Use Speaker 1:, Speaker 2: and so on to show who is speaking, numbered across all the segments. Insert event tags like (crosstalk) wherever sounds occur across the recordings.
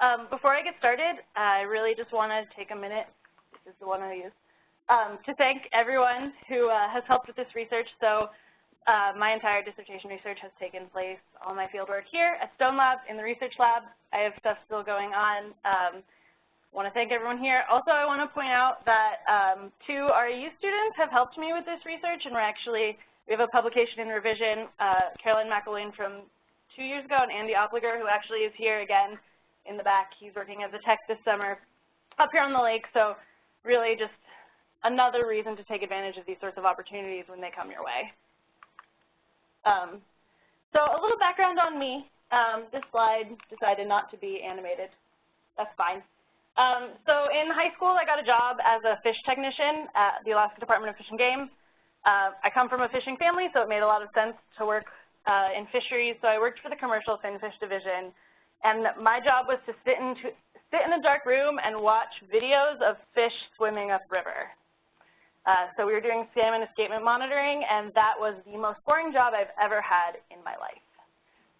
Speaker 1: Um, before I get started, I really just want to take a minute, this is the one I use, um, to thank everyone who uh, has helped with this research. So uh, my entire dissertation research has taken place, all my fieldwork here at Stone Lab in the research lab. I have stuff still going on. Um, want to thank everyone here. Also, I want to point out that um, two REU students have helped me with this research, and we're actually, we have a publication in revision, uh, Caroline McElwain from two years ago, and Andy Opliger, who actually is here again in the back. He's working as a tech this summer up here on the lake. So really just another reason to take advantage of these sorts of opportunities when they come your way. Um, so a little background on me. Um, this slide decided not to be animated. That's fine. Um, so in high school, I got a job as a fish technician at the Alaska Department of Fish and Game. Uh, I come from a fishing family, so it made a lot of sense to work uh, in fisheries. So I worked for the commercial fin fish division and my job was to sit in, to, sit in a dark room and watch videos of fish swimming upriver. Uh, so we were doing salmon escapement monitoring, and that was the most boring job I've ever had in my life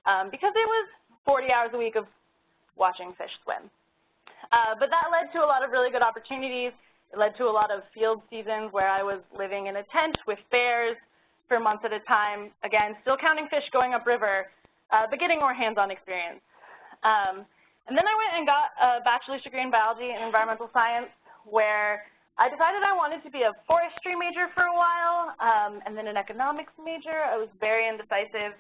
Speaker 1: um, because it was 40 hours a week of watching fish swim. Uh, but that led to a lot of really good opportunities. It led to a lot of field seasons where I was living in a tent with bears for months at a time, again, still counting fish going upriver, uh, but getting more hands-on experience. Um, and then I went and got a bachelor's degree in biology and environmental science where I decided I wanted to be a forestry major for a while um, and then an economics major. I was very indecisive.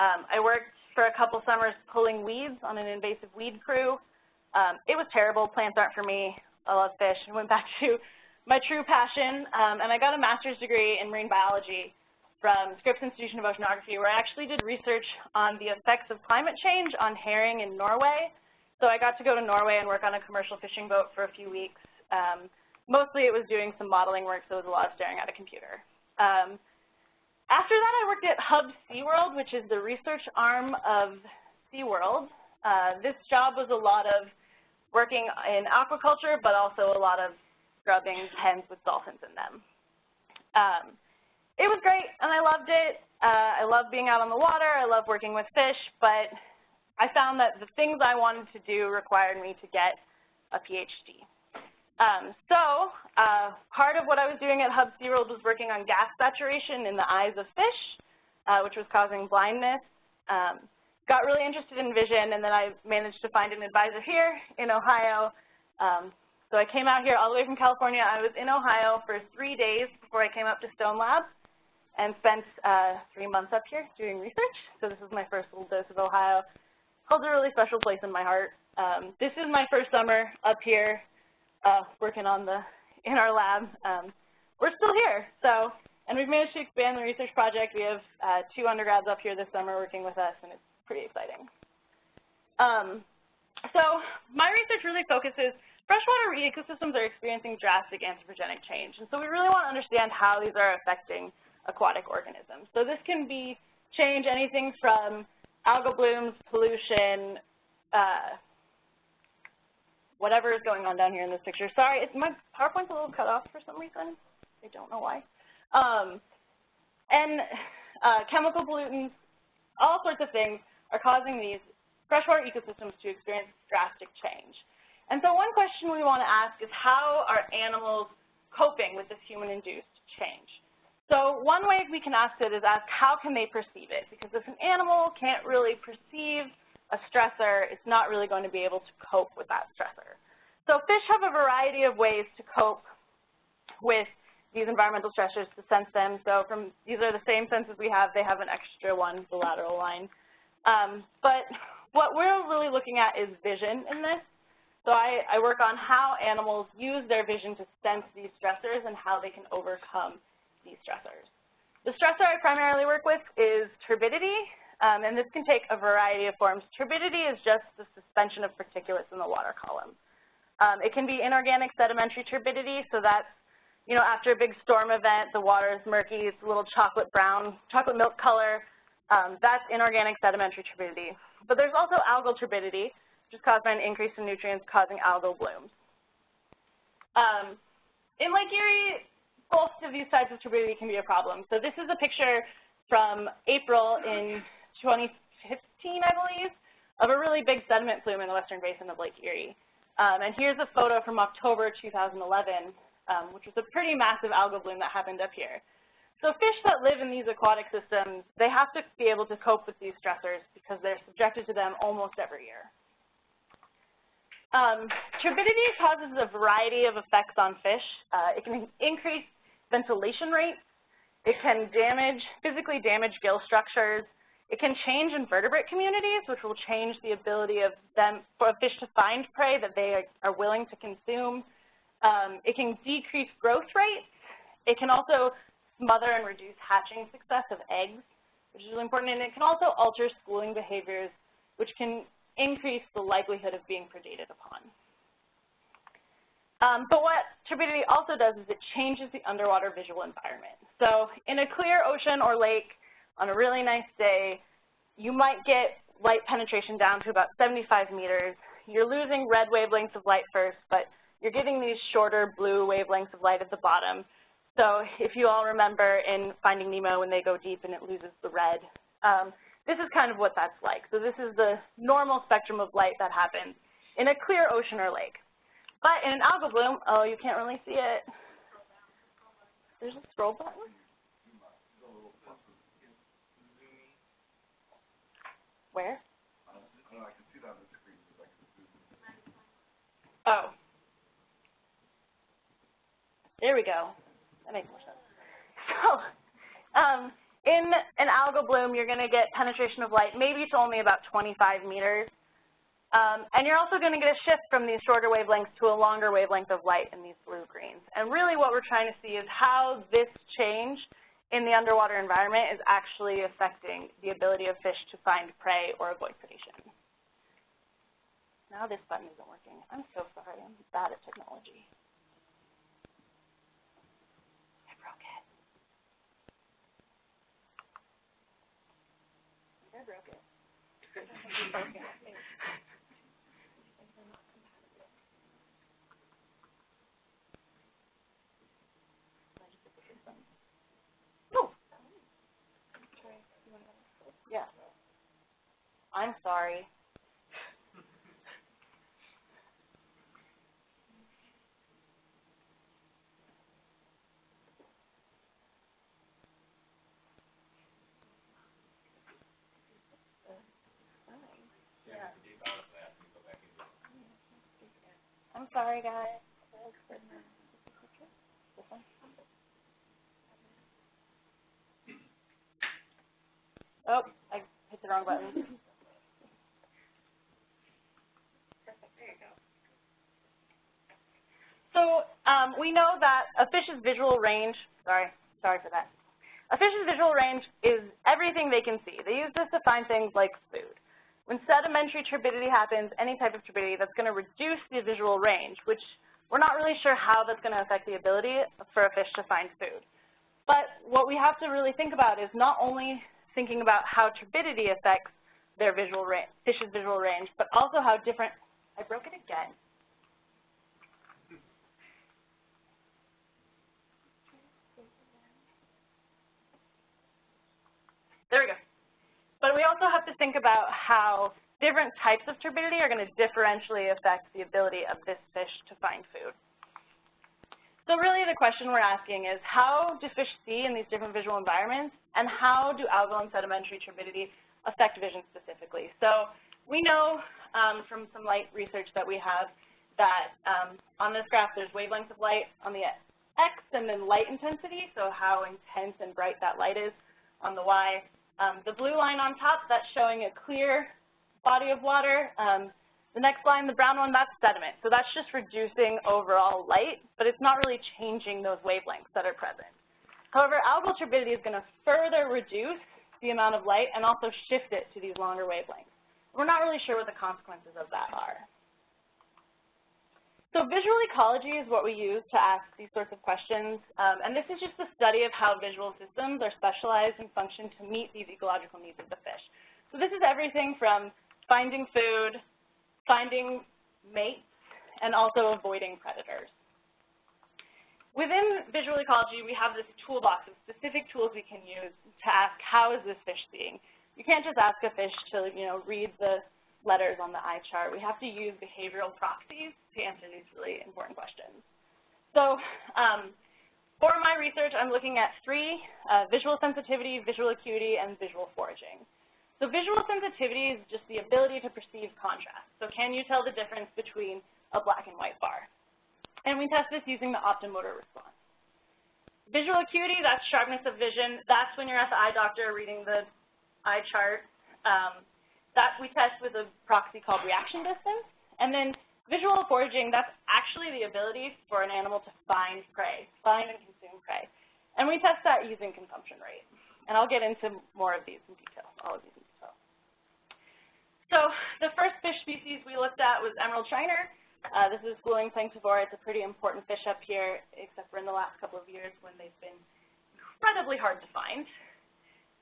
Speaker 1: Um, I worked for a couple summers pulling weeds on an invasive weed crew. Um, it was terrible. Plants aren't for me. I love fish. I went back (laughs) to my true passion, um, and I got a master's degree in marine biology from Scripps Institution of Oceanography where I actually did research on the effects of climate change on herring in Norway. So I got to go to Norway and work on a commercial fishing boat for a few weeks. Um, mostly it was doing some modeling work, so it was a lot of staring at a computer. Um, after that, I worked at Hub SeaWorld, which is the research arm of SeaWorld. Uh, this job was a lot of working in aquaculture, but also a lot of scrubbing pens with dolphins in them. Um, it was great, and I loved it. Uh, I love being out on the water. I love working with fish, but I found that the things I wanted to do required me to get a PhD. Um, so uh, part of what I was doing at Hubbs-SeaWorld was working on gas saturation in the eyes of fish, uh, which was causing blindness. Um, got really interested in vision, and then I managed to find an advisor here in Ohio. Um, so I came out here all the way from California. I was in Ohio for three days before I came up to Stone Lab and spent uh, three months up here doing research. So this is my first little dose of Ohio. Holds a really special place in my heart. Um, this is my first summer up here uh, working on the in our lab. Um, we're still here, so and we've managed to expand the research project. We have uh, two undergrads up here this summer working with us, and it's pretty exciting. Um, so my research really focuses freshwater ecosystems are experiencing drastic anthropogenic change, and so we really want to understand how these are affecting aquatic organisms. So this can be change anything from algal blooms, pollution, uh, whatever is going on down here in this picture. Sorry, it's, my PowerPoint's a little cut off for some reason. I don't know why. Um, and uh, chemical pollutants, all sorts of things are causing these freshwater ecosystems to experience drastic change. And so one question we want to ask is how are animals coping with this human-induced change? So one way we can ask it is ask how can they perceive it? Because if an animal can't really perceive a stressor, it's not really going to be able to cope with that stressor. So fish have a variety of ways to cope with these environmental stressors to sense them. So from these are the same senses we have. They have an extra one, the lateral line. Um, but what we're really looking at is vision in this. So I, I work on how animals use their vision to sense these stressors and how they can overcome these stressors. The stressor I primarily work with is turbidity, um, and this can take a variety of forms. Turbidity is just the suspension of particulates in the water column. Um, it can be inorganic sedimentary turbidity, so that's, you know, after a big storm event, the water is murky, it's a little chocolate brown, chocolate milk color. Um, that's inorganic sedimentary turbidity. But there's also algal turbidity, which is caused by an increase in nutrients causing algal blooms. Um, in Lake Erie, both of these types of turbidity can be a problem. So this is a picture from April in 2015, I believe, of a really big sediment plume in the western basin of Lake Erie. Um, and here's a photo from October 2011, um, which was a pretty massive algal bloom that happened up here. So fish that live in these aquatic systems, they have to be able to cope with these stressors because they're subjected to them almost every year. Um, turbidity causes a variety of effects on fish. Uh, it can increase ventilation rates. It can damage, physically damage gill structures. It can change invertebrate communities, which will change the ability of them for fish to find prey that they are willing to consume. Um, it can decrease growth rates. It can also smother and reduce hatching success of eggs, which is really important. And it can also alter schooling behaviors, which can increase the likelihood of being predated upon. Um, but what turbidity also does is it changes the underwater visual environment. So in a clear ocean or lake on a really nice day, you might get light penetration down to about 75 meters. You're losing red wavelengths of light first, but you're getting these shorter blue wavelengths of light at the bottom. So if you all remember in Finding Nemo when they go deep and it loses the red, um, this is kind of what that's like. So this is the normal spectrum of light that happens in a clear ocean or lake. But in an algal bloom, oh, you can't really see it. There's a scroll button. Where? Oh. There we go. That makes more sense. (laughs) So, um, in an algal bloom, you're going to get penetration of light maybe to only about 25 meters. Um, and you're also going to get a shift from these shorter wavelengths to a longer wavelength of light in these blue-greens. And really what we're trying to see is how this change in the underwater environment is actually affecting the ability of fish to find prey or avoid predation. Now this button isn't working. I'm so sorry. I'm bad at technology. I broke it. I broke it. (laughs) I'm sorry. I'm sorry, guys. Oh, I hit the wrong button. So um, we know that a fish's visual range, sorry, sorry for that. A fish's visual range is everything they can see. They use this to find things like food. When sedimentary turbidity happens, any type of turbidity, that's going to reduce the visual range, which we're not really sure how that's going to affect the ability for a fish to find food. But what we have to really think about is not only thinking about how turbidity affects their visual range, fish's visual range, but also how different, I broke it again. There we go. But we also have to think about how different types of turbidity are going to differentially affect the ability of this fish to find food. So really the question we're asking is how do fish see in these different visual environments and how do algal and sedimentary turbidity affect vision specifically? So we know um, from some light research that we have that um, on this graph there's wavelengths of light on the x and then light intensity, so how intense and bright that light is on the y. Um, the blue line on top, that's showing a clear body of water. Um, the next line, the brown one, that's sediment. So that's just reducing overall light, but it's not really changing those wavelengths that are present. However, algal turbidity is going to further reduce the amount of light and also shift it to these longer wavelengths. We're not really sure what the consequences of that are. So visual ecology is what we use to ask these sorts of questions, um, and this is just a study of how visual systems are specialized and function to meet these ecological needs of the fish. So this is everything from finding food, finding mates, and also avoiding predators. Within visual ecology, we have this toolbox of specific tools we can use to ask how is this fish seeing. You can't just ask a fish to you know, read the letters on the eye chart. We have to use behavioral proxies to answer these really important questions. So um, for my research, I'm looking at three, uh, visual sensitivity, visual acuity, and visual foraging. So visual sensitivity is just the ability to perceive contrast. So can you tell the difference between a black and white bar? And we test this using the optomotor response. Visual acuity, that's sharpness of vision. That's when you're at the eye doctor reading the eye chart. Um, that we test with a proxy called reaction distance. And then visual foraging, that's actually the ability for an animal to find prey, find and consume prey. And we test that using consumption rate. And I'll get into more of these in detail, all of these in detail. So the first fish species we looked at was emerald shiner. Uh, this is Gluing planktivora. It's a pretty important fish up here, except for in the last couple of years when they've been incredibly hard to find.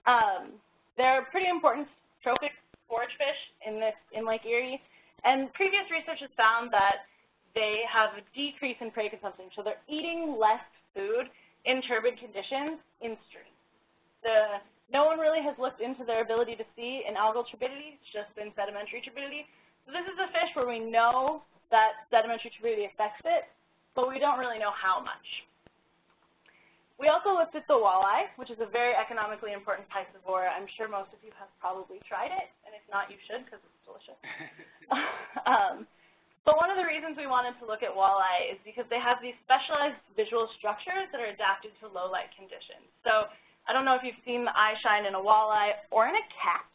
Speaker 1: Um, they're pretty important trophic forage fish in, this, in Lake Erie. And previous research has found that they have a decrease in prey consumption, so they're eating less food in turbid conditions in streams. The, no one really has looked into their ability to see in algal turbidity, it's just been sedimentary turbidity. So this is a fish where we know that sedimentary turbidity affects it, but we don't really know how much. We also looked at the walleye, which is a very economically important piscivore. I'm sure most of you have probably tried it, and if not, you should because it's delicious. (laughs) um, but one of the reasons we wanted to look at walleye is because they have these specialized visual structures that are adapted to low light conditions. So I don't know if you've seen the eye shine in a walleye or in a cat.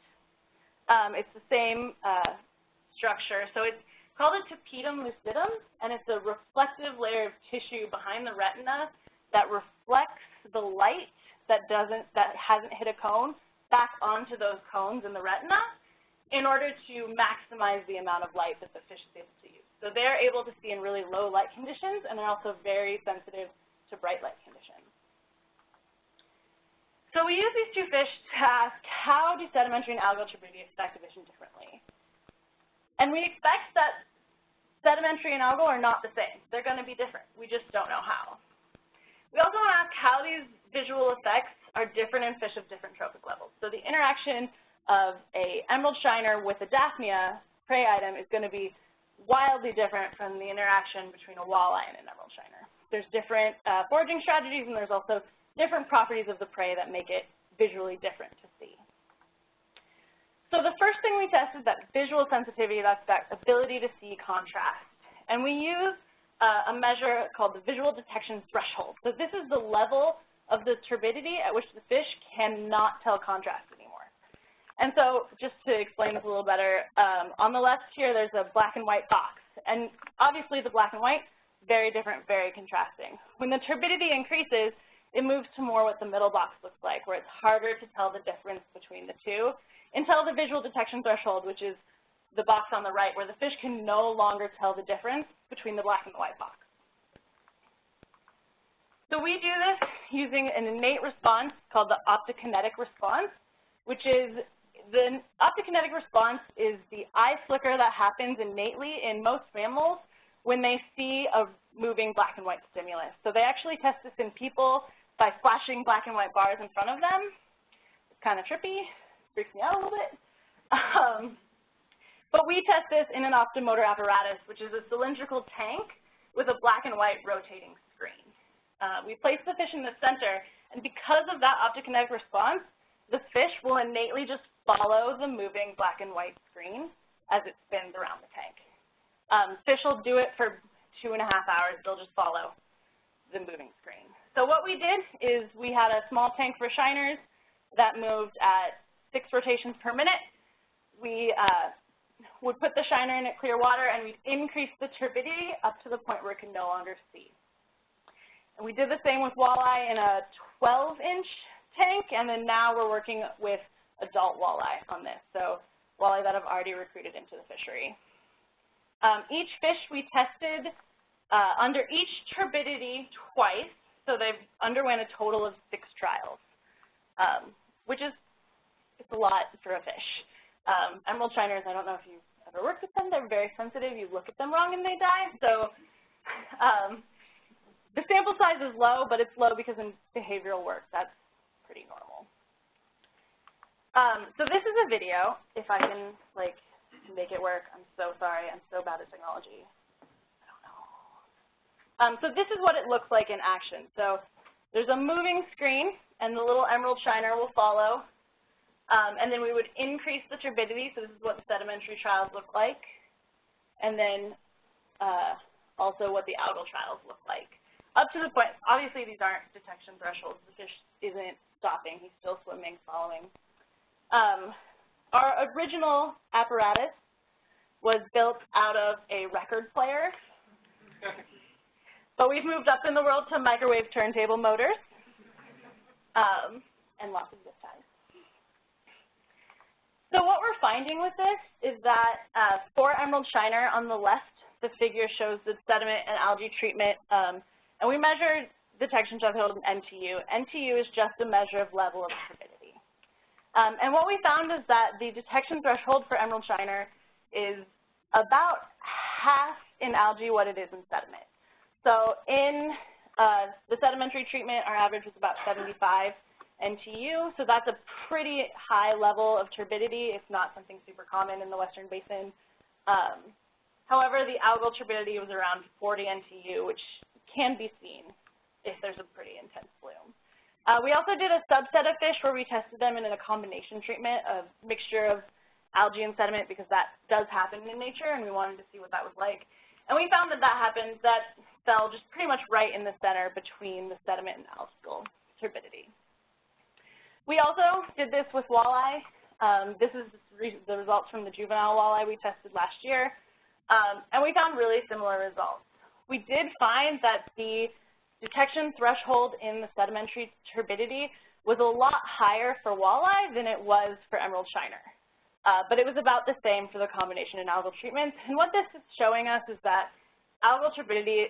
Speaker 1: Um, it's the same uh, structure. So it's called a tapetum lucidum, and it's a reflective layer of tissue behind the retina that reflects the light that doesn't that hasn't hit a cone back onto those cones in the retina in order to maximize the amount of light that the fish is able to use. So they're able to see in really low light conditions, and they're also very sensitive to bright light conditions. So we use these two fish to ask how do sedimentary and algal turbidity affect vision differently. And we expect that sedimentary and algal are not the same. They're going to be different. We just don't know how. We also want to ask how these visual effects are different in fish of different trophic levels. So the interaction of a emerald shiner with a Daphnia prey item is going to be wildly different from the interaction between a walleye and an emerald shiner. There's different uh, foraging strategies, and there's also different properties of the prey that make it visually different to see. So the first thing we test is that visual sensitivity, that's that ability to see contrast. And we use a measure called the visual detection threshold. So this is the level of the turbidity at which the fish cannot tell contrast anymore. And so just to explain this a little better, um, on the left here there's a black and white box. And obviously the black and white, very different, very contrasting. When the turbidity increases, it moves to more what the middle box looks like, where it's harder to tell the difference between the two until the visual detection threshold, which is the box on the right, where the fish can no longer tell the difference between the black and the white box. So we do this using an innate response called the optokinetic response, which is the optokinetic response is the eye flicker that happens innately in most mammals when they see a moving black and white stimulus. So they actually test this in people by flashing black and white bars in front of them. It's kind of trippy, freaks me out a little bit. (laughs) Um, but we test this in an optomotor apparatus, which is a cylindrical tank with a black and white rotating screen. Uh, we place the fish in the center, and because of that optokinetic response, the fish will innately just follow the moving black and white screen as it spins around the tank. Um, fish will do it for two and a half hours. They'll just follow the moving screen. So what we did is we had a small tank for shiners that moved at six rotations per minute. We uh, would put the shiner in at clear water, and we'd increase the turbidity up to the point where it could no longer see. And we did the same with walleye in a 12-inch tank, and then now we're working with adult walleye on this, so walleye that have already recruited into the fishery. Um, each fish we tested uh, under each turbidity twice, so they've underwent a total of six trials, um, which is it's a lot for a fish. Um, emerald shiners, I don't know if you've ever worked with them. They're very sensitive. You look at them wrong and they die. So um, the sample size is low, but it's low because in behavioral work, that's pretty normal. Um, so this is a video, if I can like make it work. I'm so sorry. I'm so bad at technology. I don't know. Um, so this is what it looks like in action. So there's a moving screen, and the little emerald shiner will follow. Um, and then we would increase the turbidity. So this is what the sedimentary trials look like. And then uh, also what the algal trials look like. Up to the point, obviously these aren't detection thresholds. The fish isn't stopping. He's still swimming, following. Um, our original apparatus was built out of a record player, (laughs) but we've moved up in the world to microwave turntable motors um, and lots of ties. So what we're finding with this is that uh, for Emerald Shiner on the left, the figure shows the sediment and algae treatment, um, and we measured detection threshold in NTU. NTU is just a measure of level of turbidity. Um, and what we found is that the detection threshold for emerald shiner is about half in algae what it is in sediment. So in uh, the sedimentary treatment, our average was about 75 NTU, so that's a pretty high level of turbidity, It's not something super common in the Western Basin. Um, however, the algal turbidity was around 40 NTU, which can be seen if there's a pretty intense bloom. Uh, we also did a subset of fish where we tested them in a combination treatment of mixture of algae and sediment because that does happen in nature and we wanted to see what that was like. And we found that that happened, that fell just pretty much right in the center between the sediment and algal turbidity. We also did this with walleye. Um, this is the results from the juvenile walleye we tested last year. Um, and we found really similar results. We did find that the detection threshold in the sedimentary turbidity was a lot higher for walleye than it was for emerald shiner. Uh, but it was about the same for the combination and algal treatments. And what this is showing us is that algal turbidity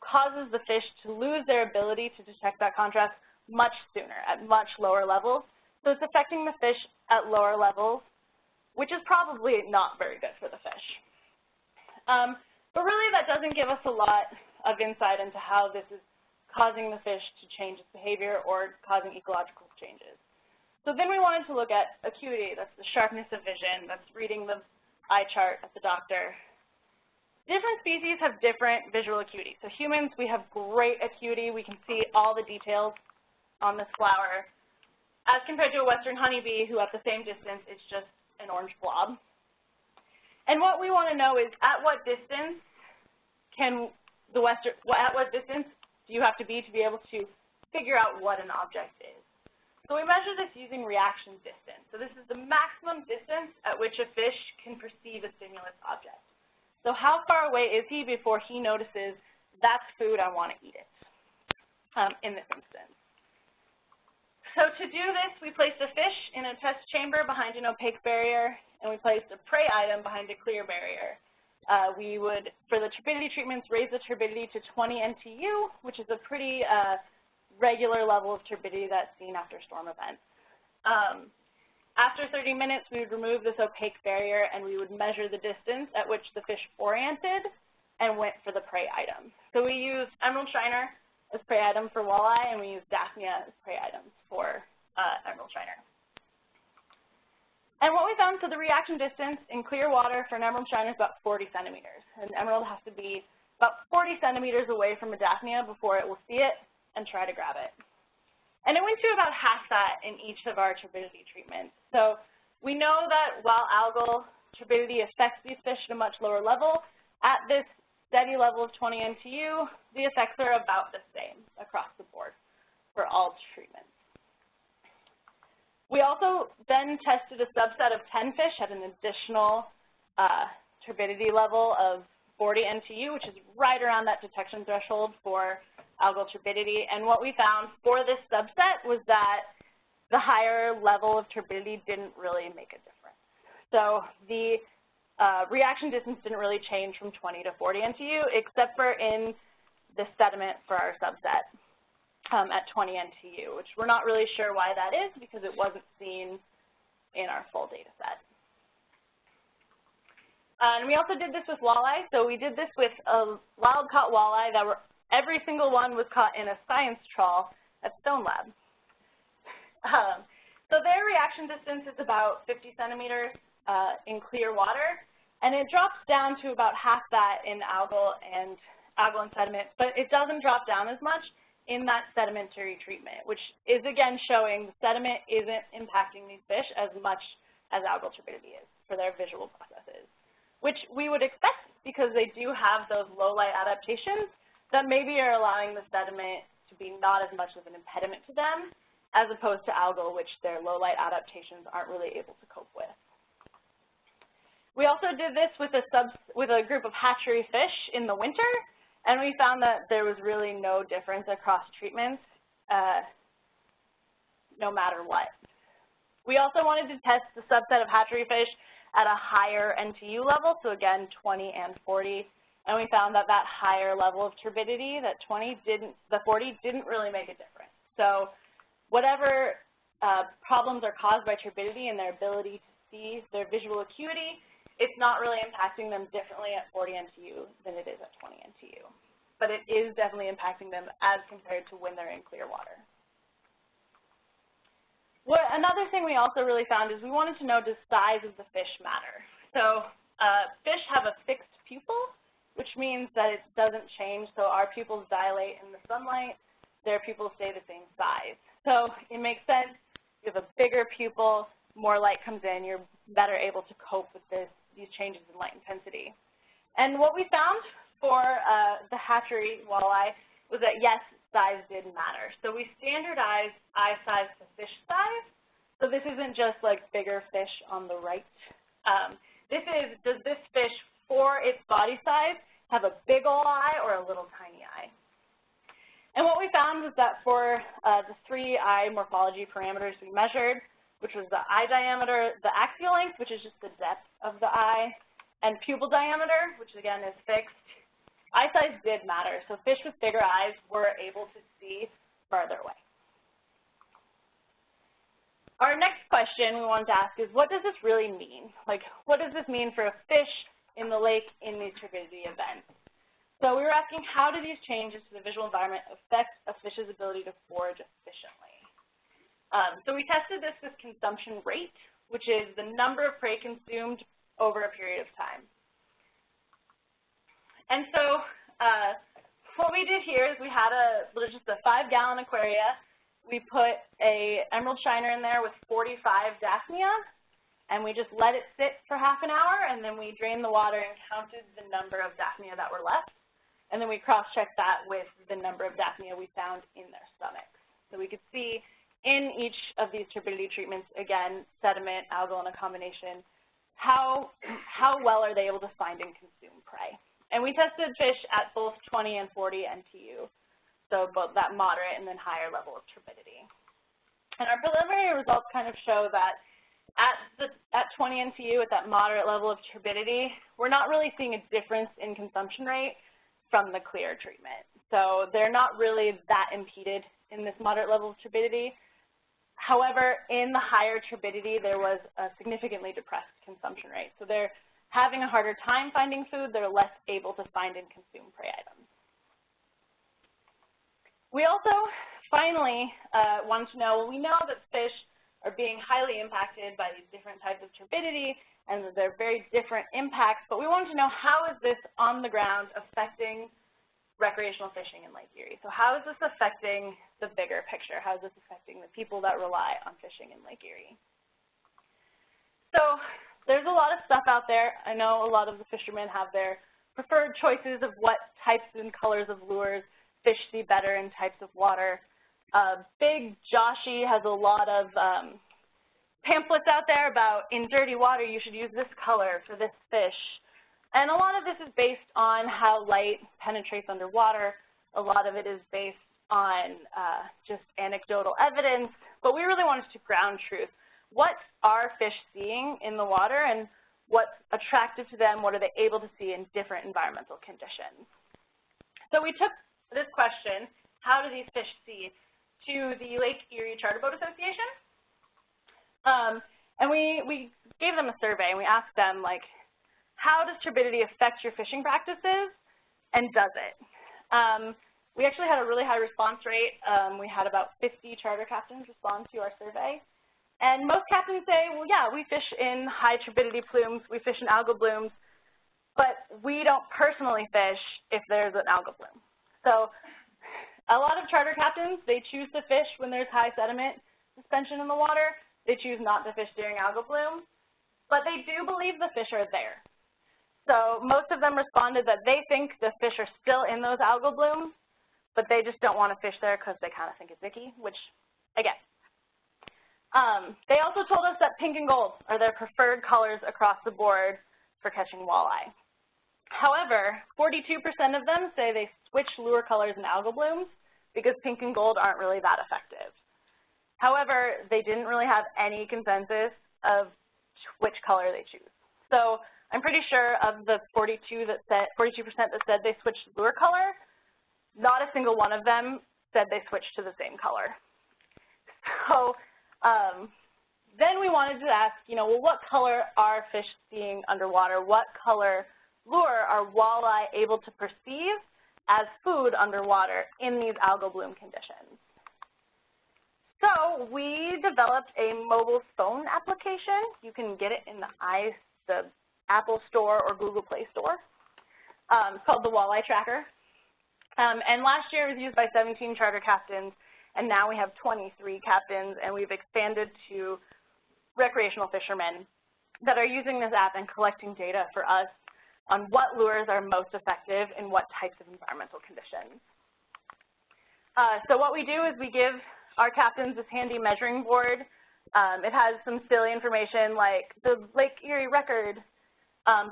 Speaker 1: causes the fish to lose their ability to detect that contrast much sooner, at much lower levels. So it's affecting the fish at lower levels, which is probably not very good for the fish. Um, but really, that doesn't give us a lot of insight into how this is causing the fish to change its behavior or causing ecological changes. So then we wanted to look at acuity, that's the sharpness of vision, that's reading the eye chart at the doctor. Different species have different visual acuity. So humans, we have great acuity. We can see all the details on this flower as compared to a western honeybee who at the same distance is just an orange blob. And what we want to know is at what distance can the western, at what distance do you have to be to be able to figure out what an object is? So we measure this using reaction distance. So this is the maximum distance at which a fish can perceive a stimulus object. So how far away is he before he notices that's food, I want to eat it um, in this instance. So to do this, we placed a fish in a test chamber behind an opaque barrier, and we placed a prey item behind a clear barrier uh, we would, for the turbidity treatments, raise the turbidity to 20 NTU, which is a pretty uh, regular level of turbidity that's seen after storm events. Um, after 30 minutes, we would remove this opaque barrier and we would measure the distance at which the fish oriented and went for the prey item. So we used emerald shiner as prey item for walleye and we use daphnia as prey items for uh, emerald shiner. And what we found, so the reaction distance in clear water for an emerald shiner is about 40 centimeters. An emerald has to be about 40 centimeters away from a daphnia before it will see it and try to grab it. And it went to about half that in each of our turbidity treatments. So we know that while algal turbidity affects these fish at a much lower level, at this steady level of 20 NTU, the effects are about the same across the board for all treatments. We also then tested a subset of 10 fish at an additional uh, turbidity level of 40 NTU, which is right around that detection threshold for algal turbidity. And what we found for this subset was that the higher level of turbidity didn't really make a difference. So the uh, reaction distance didn't really change from 20 to 40 NTU, except for in the sediment for our subset um, at 20 NTU, which we're not really sure why that is because it wasn't seen in our full data set. and we also did this with walleye. So we did this with a wild-caught walleye that were, every single one was caught in a science trawl at Stone Lab. Um, so their reaction distance is about 50 centimeters. uh, in clear water, and it drops down to about half that in algal and algal and sediment, but it doesn't drop down as much in that sedimentary treatment, which is again showing the sediment isn't impacting these fish as much as algal turbidity is for their visual processes, which we would expect because they do have those low light adaptations that maybe are allowing the sediment to be not as much of an impediment to them as opposed to algal, which their low light adaptations aren't really able to cope with. We also did this with a, sub, with a group of hatchery fish in the winter, and we found that there was really no difference across treatments, uh, no matter what. We also wanted to test the subset of hatchery fish at a higher NTU level, so again, 20 and 40, and we found that that higher level of turbidity, that 20 didn't, the 40 didn't really make a difference. So whatever uh, problems are caused by turbidity and their ability to see their visual acuity, it's not really impacting them differently at 40 NTU than it is at 20 NTU. But it is definitely impacting them as compared to when they're in clear water. What, another thing we also really found is we wanted to know does size of the fish matter. So uh, fish have a fixed pupil, which means that it doesn't change. So our pupils dilate in the sunlight, their pupils stay the same size. So it makes sense. You have a bigger pupil, more light comes in, you're better able to cope with this, these changes in light intensity. And what we found for uh, the hatchery walleye was that, yes, size did matter. So we standardized eye size to fish size. So this isn't just like bigger fish on the right. Um, this is, does this fish for its body size have a big ol' eye or a little tiny eye? And what we found was that for uh, the three eye morphology parameters we measured, which was the eye diameter, the axial length, which is just the depth of the eye, and pupil diameter, which again is fixed, Eye size did matter, so fish with bigger eyes were able to see farther away. Our next question we wanted to ask is, what does this really mean? Like, what does this mean for a fish in the lake in these turbidity events? So we were asking, how do these changes to the visual environment affect a fish's ability to forage efficiently? Um, so we tested this with consumption rate, which is the number of prey consumed over a period of time. And so uh, what we did here is we had a just a five-gallon aquaria. We put a emerald shiner in there with 45 Daphnia, and we just let it sit for half an hour, and then we drained the water and counted the number of Daphnia that were left. And then we cross-checked that with the number of Daphnia we found in their stomachs. So we could see in each of these turbidity treatments, again, sediment, algal, and a combination, how, how well are they able to find and consume prey. And we tested fish at both 20 and 40 NTU, so both that moderate and then higher level of turbidity. And our preliminary results kind of show that at, the, at 20 NTU, at that moderate level of turbidity, we're not really seeing a difference in consumption rate from the clear treatment. So they're not really that impeded in this moderate level of turbidity. However, in the higher turbidity, there was a significantly depressed consumption rate. So they're having a harder time finding food, they're less able to find and consume prey items. We also finally uh, wanted to know, well, we know that fish are being highly impacted by these different types of turbidity and that they're very different impacts, but we wanted to know how is this on the ground affecting recreational fishing in Lake Erie? So how is this affecting the bigger picture? How is this affecting the people that rely on fishing in Lake Erie? So there's a lot of stuff out there. I know a lot of the fishermen have their preferred choices of what types and colors of lures fish see better in types of water. Uh, Big Joshi has a lot of um, pamphlets out there about in dirty water you should use this color for this fish. And a lot of this is based on how light penetrates underwater. A lot of it is based on uh, just anecdotal evidence, but we really wanted to ground truth what are fish seeing in the water and what's attractive to them, what are they able to see in different environmental conditions. So we took this question, how do these fish see, to the Lake Erie Charter Boat Association. Um, and we, we gave them a survey and we asked them, like, how does turbidity affect your fishing practices, and does it? Um, we actually had a really high response rate. Um, we had about 50 charter captains respond to our survey. And most captains say, well, yeah, we fish in high turbidity plumes, we fish in algal blooms, but we don't personally fish if there's an algal bloom. So a lot of charter captains, they choose to fish when there's high sediment suspension in the water. They choose not to fish during algal bloom, but they do believe the fish are there. So most of them responded that they think the fish are still in those algal blooms, but they just don't want to fish there because they kind of think it's icky, which, again, um, they also told us that pink and gold are their preferred colors across the board for catching walleye. However, 42% of them say they switch lure colors in algal blooms because pink and gold aren't really that effective. However, they didn't really have any consensus of which color they choose. So I'm pretty sure of the 42 that said 42% that said they switched lure color, not a single one of them said they switched to the same color. So um, then we wanted to ask, you know, well, what color are fish seeing underwater? What color lure are walleye able to perceive as food underwater in these algal bloom conditions? So we developed a mobile phone application. You can get it in the, I, the Apple Store or Google Play Store. Um, it's called the Walleye Tracker. Um, and last year it was used by 17 charter captains and now we have 23 captains, and we've expanded to recreational fishermen that are using this app and collecting data for us on what lures are most effective in what types of environmental conditions. Uh, so what we do is we give our captains this handy measuring board. Um, it has some silly information like the Lake Erie record,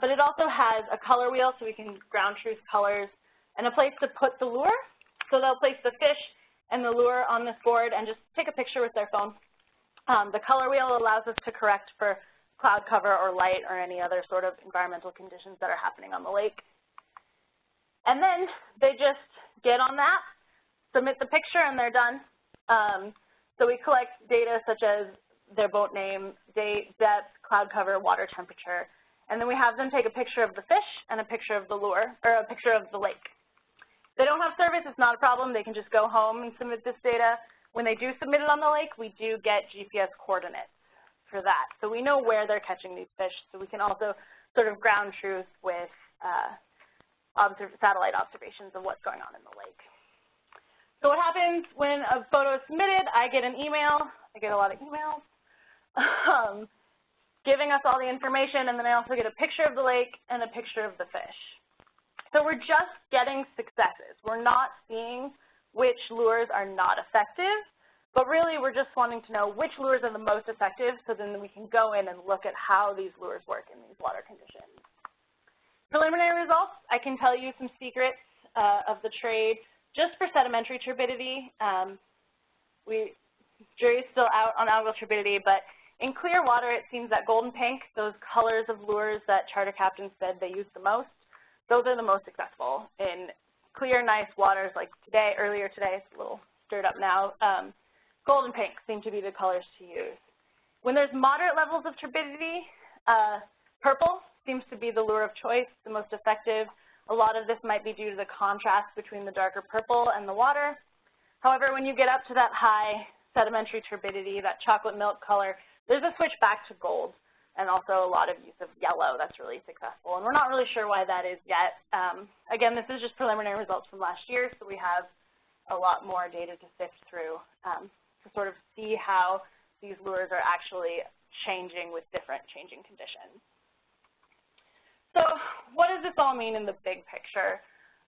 Speaker 1: but it also has a color wheel so we can ground truth colors and a place to put the lure. So they'll place the fish and the lure on this board and just take a picture with their phone. Um, the color wheel allows us to correct for cloud cover or light or any other sort of environmental conditions that are happening on the lake. And then they just get on that, submit the picture, and they're done. Um, so we collect data such as their boat name, date, depth, cloud cover, water temperature, and then we have them take a picture of the fish and a picture of the lure, or a picture of the lake they don't have service, it's not a problem. They can just go home and submit this data. When they do submit it on the lake, we do get GPS coordinates for that. So we know where they're catching these fish, so we can also sort of ground truth with uh, satellite observations of what's going on in the lake. So what happens when a photo is submitted, I get an email. I get a lot of emails (laughs) um, giving us all the information, and then I also get a picture of the lake and a picture of the fish. So we're just getting successes. We're not seeing which lures are not effective, but really we're just wanting to know which lures are the most effective so then we can go in and look at how these lures work in these water conditions. Preliminary results, I can tell you some secrets uh, of the trade just for sedimentary turbidity. Um, we, jury's still out on algal turbidity, but in clear water it seems that golden pink, those colors of lures that charter captains said they use the most, those are the most successful in clear, nice waters like today, earlier today, it's a little stirred up now. Um, gold and pink seem to be the colors to use. When there's moderate levels of turbidity, uh, purple seems to be the lure of choice, the most effective. A lot of this might be due to the contrast between the darker purple and the water. However, when you get up to that high sedimentary turbidity, that chocolate milk color, there's a switch back to gold and also a lot of use of yellow that's really successful. And we're not really sure why that is yet. Um, again, this is just preliminary results from last year, so we have a lot more data to sift through um, to sort of see how these lures are actually changing with different changing conditions. So what does this all mean in the big picture?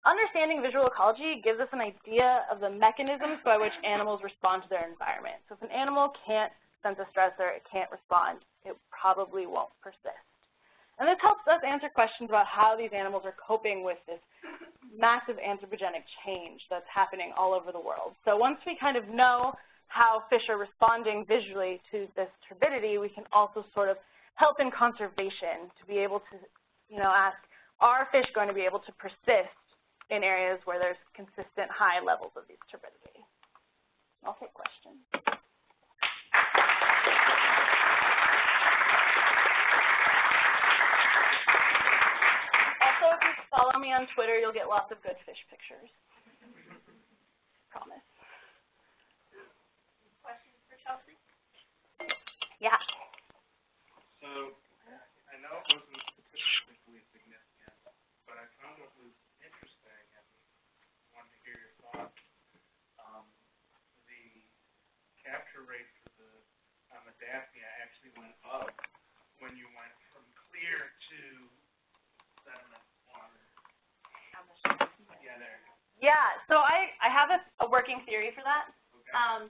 Speaker 1: Understanding visual ecology gives us an idea of the mechanisms by which animals respond to their environment. So if an animal can't sense a stressor, it can't respond, it probably won't persist. And this helps us answer questions about how these animals are coping with this massive anthropogenic change that's happening all over the world. So once we kind of know how fish are responding visually to this turbidity, we can also sort of help in conservation to be able to, you know, ask, are fish going to be able to persist in areas where there's consistent high levels of these turbidity? I'll take questions. Follow me on Twitter, you'll get lots of good fish pictures. Promise.
Speaker 2: Questions for Chelsea?
Speaker 1: Yeah.
Speaker 2: So, I know it wasn't statistically significant, but I found what was interesting and wanted to hear your thoughts. Um, the capture rate for the, on the Daphnia actually went up when you went from clear to sediment water. Yeah, there you go.
Speaker 1: Yeah, so I, I have a, a working theory for that.
Speaker 2: Okay.
Speaker 1: Um,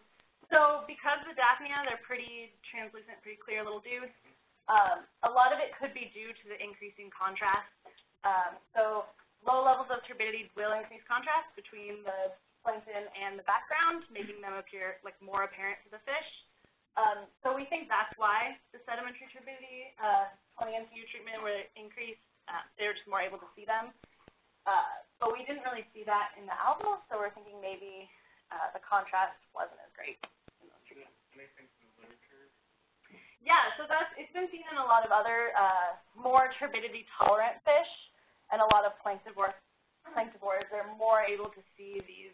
Speaker 1: so because the Daphnia, they're pretty translucent, pretty clear little dudes, um, a lot of it could be due to the increasing contrast. Um, so low levels of turbidity will increase contrast between the plankton and the background, making them appear like more apparent to the fish. Um, so we think that's why the sedimentary turbidity, uh, 20 NTU treatment where it increased, uh, they were just more able to see them. Uh, but we didn't really see that in the algal, so we're thinking maybe uh, the contrast wasn't as great. Yeah, so that's it's been seen in a lot of other uh, more turbidity tolerant fish and a lot of planktivores. Planktivores, they're more able to see these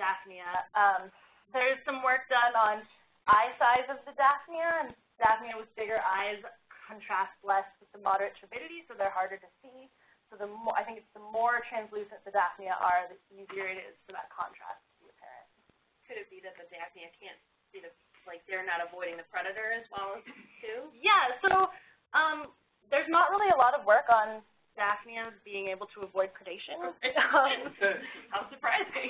Speaker 1: Daphnia. Um, there's some work done on eye size of the Daphnia, and Daphnia with bigger eyes contrast less with the moderate turbidity, so they're harder to see. So the more, I think it's the more translucent the Daphnia are, the easier it is for that contrast to be apparent.
Speaker 3: Could it be that the Daphnia can't see the, like, they're not avoiding the predator as well, too?
Speaker 1: Yeah, so um, there's not really a lot of work on Daphnia being able to avoid predation. um, (laughs)
Speaker 3: How surprising.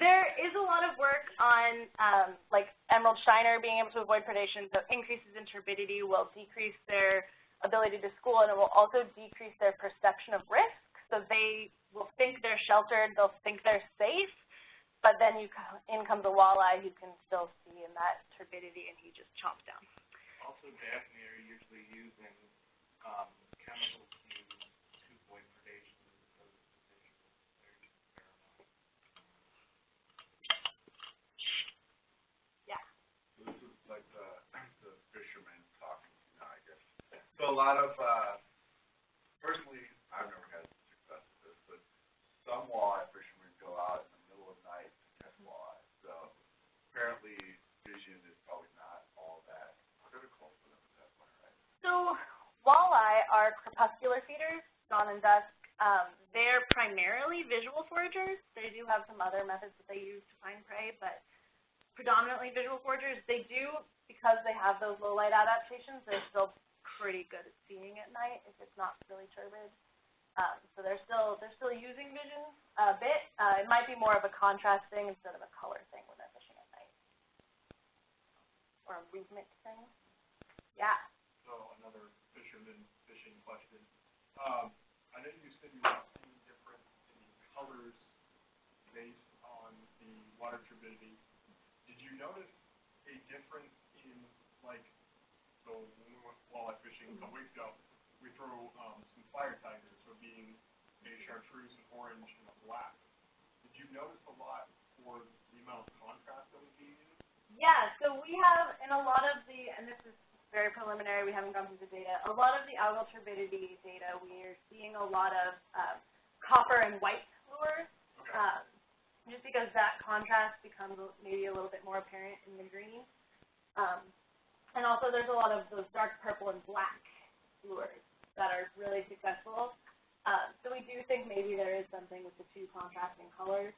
Speaker 1: there is a lot of work on um, like emerald shiner being able to avoid predation. So increases in turbidity will decrease their ability to school, and it will also decrease their perception of risk. So they will think they're sheltered, they'll think they're safe, but then you in comes a walleye who can still see in that turbidity, and he just chomps down.
Speaker 2: Also, Daphnia are usually using, um, chemicals to, to avoid predation because the fish will very pheromone.
Speaker 4: This is like the, the fisherman talking, you know, I guess. So a lot of, uh, personally, I've never had success with this, but some walleye fishermen go out in the middle of night to catch walleye. So apparently vision is probably not all that critical for them at that point, right?
Speaker 1: So walleye are crepuscular feeders, dawn and dusk. Um, they're primarily visual foragers. They do have some other methods that they use to find prey, but predominantly visual foragers. They do, because they have those low light adaptations, they're still pretty good at seeing at night if it's not really turbid. Um, so they're still they're still using vision a bit. Uh, it might be more of a contrast thing instead of a color thing when they're fishing at night, or a movement thing. Yeah.
Speaker 5: So another fisherman fishing question. Um, I know you said you were seeing difference in colors based on the water turbidity. Did you notice a difference in like, so when we went walleye fishing a couple weeks ago, we throw um, some fire tigers, so being a chartreuse, an orange, and a black. Did you notice a lot for the amount of contrast that was being used?
Speaker 1: Yeah, so we have in a lot of the, and this is very preliminary, we haven't gone through the data, a lot of the algal turbidity data, we are seeing a lot of uh, copper and white lures,
Speaker 5: Okay.
Speaker 1: um, just because that contrast becomes maybe a little bit more apparent in the green. Um, and also there's a lot of those dark purple and black lures that are really successful. Um, so we do think maybe there is something with the two contrasting colors.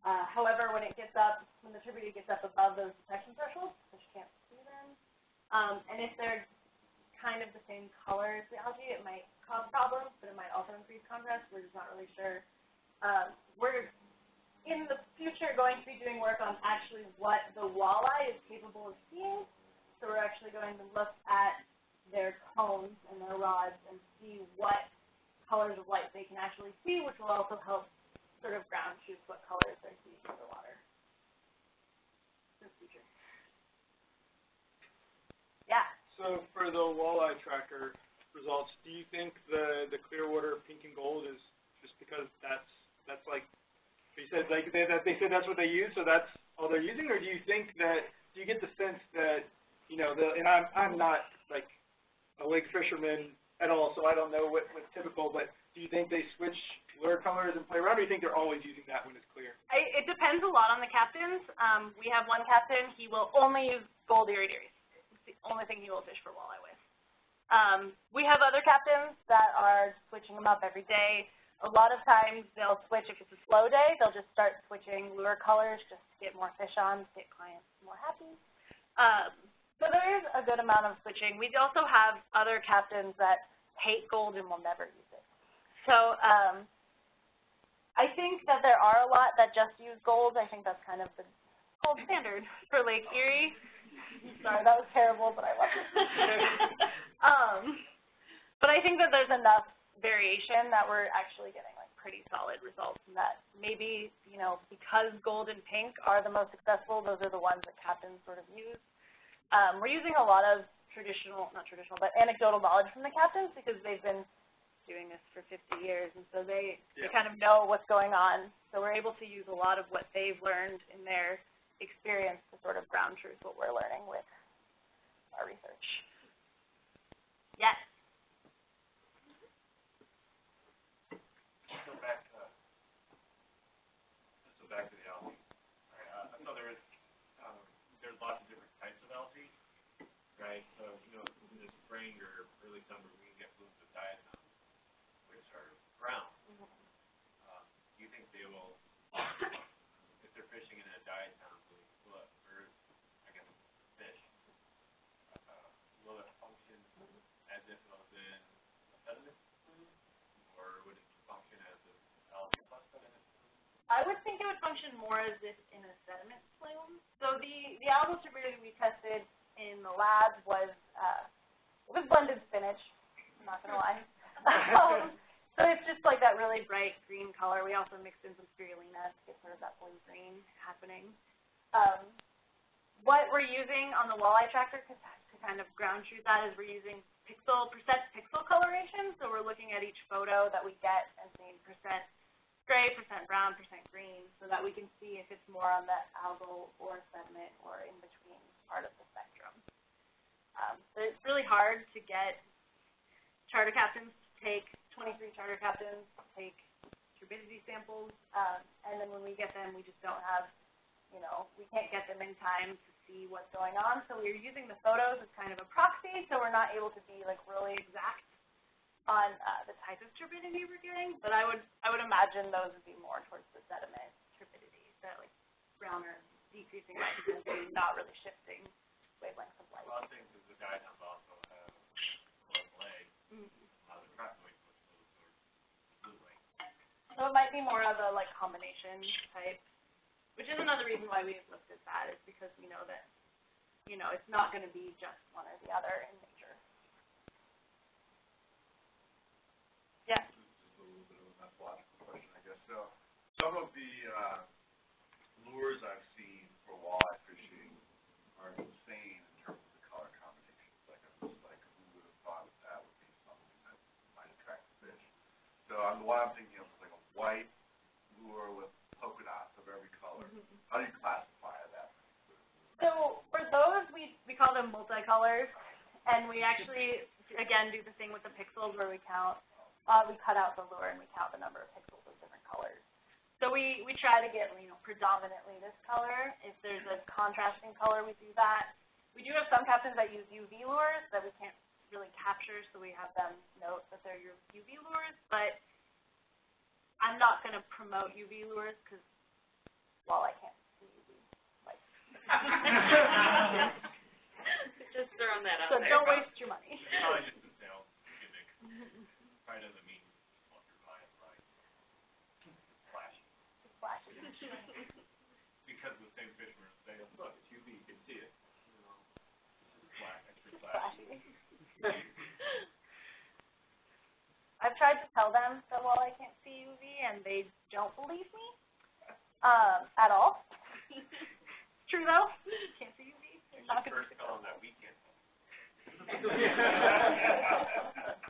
Speaker 1: Uh, however, when it gets up, when the turbidity gets up above those detection thresholds, fish can't see them. Um, and if they're kind of the same color as the algae, it might cause problems, but it might also increase contrast. We're just not really sure. Um, we're in the future going to be doing work on actually what the walleye is capable of seeing. So we're actually going to look at their cones and their rods and see what colors of light they can actually see, which will also help sort of ground truth what colors they're seeing in the water. Yeah.
Speaker 5: So for the walleye tracker results, do you think the the Clearwater pink and gold is just because that's that's like you said like they that they said that's what they use, so that's all they're using, or do you think that do you get the sense that you know the and I'm I'm not like a lake fisherman at all, so I don't know what what's typical, but do you think they switch lure colors and play around, or do you think they're always using that when it's clear?
Speaker 1: I, it depends a lot on the captains. Um, we have one captain, he will only use gold iridiaries. It's the only thing he will fish for walleye with. Um, we have other captains that are switching them up every day. A lot of times they'll switch, if it's a slow day, they'll just start switching lure colors just to get more fish on, to get clients more happy. Um, so there is a good amount of switching. We also have other captains that hate gold and will never use it. So um, I think that there are a lot that just use gold. I think that's kind of the gold standard for Lake Erie. Sorry, that was terrible, but I love it. (laughs) um, but I think that there's enough variation that we're actually getting like pretty solid results and that maybe, you know, because gold and pink are the most successful, those are the ones that captains sort of use. Um, we're using a lot of traditional, not traditional, but anecdotal knowledge from the captains because they've been doing this for 50 years and so they, they kind of know what's going on. So we're able to use a lot of what they've learned in their experience to sort of ground truth what we're learning with our research. Yes.
Speaker 5: Let's go back to, let's go back to the algae. Right, uh, I know there is, um, there's lots of different types of algae, right? So, you know, in the spring or early summer, we can get blooms of diatoms, which are brown. Um, do you think they will, if they're fishing in a diatom bloom, will it, or, I guess, fish, uh, will it function as if it was in a sediment plume? Or would it function as an algae plus sediment?
Speaker 1: I would think it would function more as if in a sediment plume. So the, the algal turbidity we tested in the lab was, uh, was blended spinach, I'm not gonna lie. (laughs) um, so it's just like that really bright green color. We also mixed in some spirulina to get sort of that blue-green happening. Um, what we're using on the walleye tracker to, to kind of ground truth that is we're using pixel, percent pixel coloration. So we're looking at each photo that we get and seeing percent gray, percent brown, percent green, so that we can see if it's more on the algal or sediment or in between part of the spectrum. Um, so it's really hard to get charter captains to take 23 charter captains to take turbidity samples, um, and then when we get them, we just don't have, you know, we can't get them in time to see what's going on. So we're using the photos as kind of a proxy, so we're not able to be like really exact on uh, the type of turbidity we're getting, but I would I would imagine those would be more towards the sediment turbidity, that like browner, decreasing light intensity, not really shifting wavelengths of light.
Speaker 5: Well, I think that the diatoms also have legs,
Speaker 1: Mm.
Speaker 5: uh, the crackoid was those are blue light.
Speaker 1: So it might be more of a like combination type, which is another reason why we've looked at that is because we know that you know it's not going to be just one or the other in nature. Yeah.
Speaker 4: Just a little bit of a methodological question, I guess. So, some of the, uh, lures I've seen for walleye fishing are insane in terms of the color combinations. Like, I'm just like, who would have thought that that would be something that might attract the fish? So, I'm, what I'm thinking of like a white lure with polka dots of every color. How do you classify that?
Speaker 1: So for those, we we call them multicolors, and we actually again do the thing with the pixels where we count. Uh, we cut out the lure and we count the number of pixels of different colors. So we we try to get you know predominantly this color. If there's a contrasting color, we do that. We do have some captains that use UV lures that we can't really capture, so we have them note that they're your UV lures. But I'm not going to promote UV lures because, well, I can't see UV. Like, (laughs) (laughs)
Speaker 3: Just throwing that out
Speaker 1: so
Speaker 3: there.
Speaker 1: don't waste your money.
Speaker 5: It's probably just a sales gimmick, probably doesn't mean what you're buying, right? Flashy,
Speaker 1: Flashy.
Speaker 5: because the same fishermen say, look, it's UV, you can see it, you know? Black, extra flashy.
Speaker 1: I've tried to tell them that while I can't see UV, and they don't believe me um, at all. (laughs) True though, can't see UV. They're not going to.
Speaker 5: First color that weekend. (laughs) (laughs)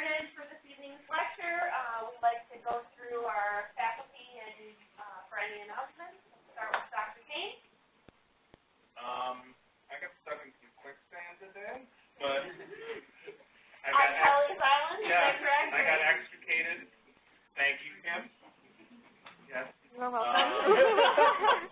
Speaker 1: started for this evening's lecture, uh, we'd like to go through
Speaker 5: our
Speaker 3: faculty and uh, for any announcements. We'll start with Dr. Kane. Um, I got stuck in some quicksand today, but (laughs) I got on Kelleys Island. Yeah, is? I got extricated. Thank you, Kim. Yes. You're welcome. Um, (laughs)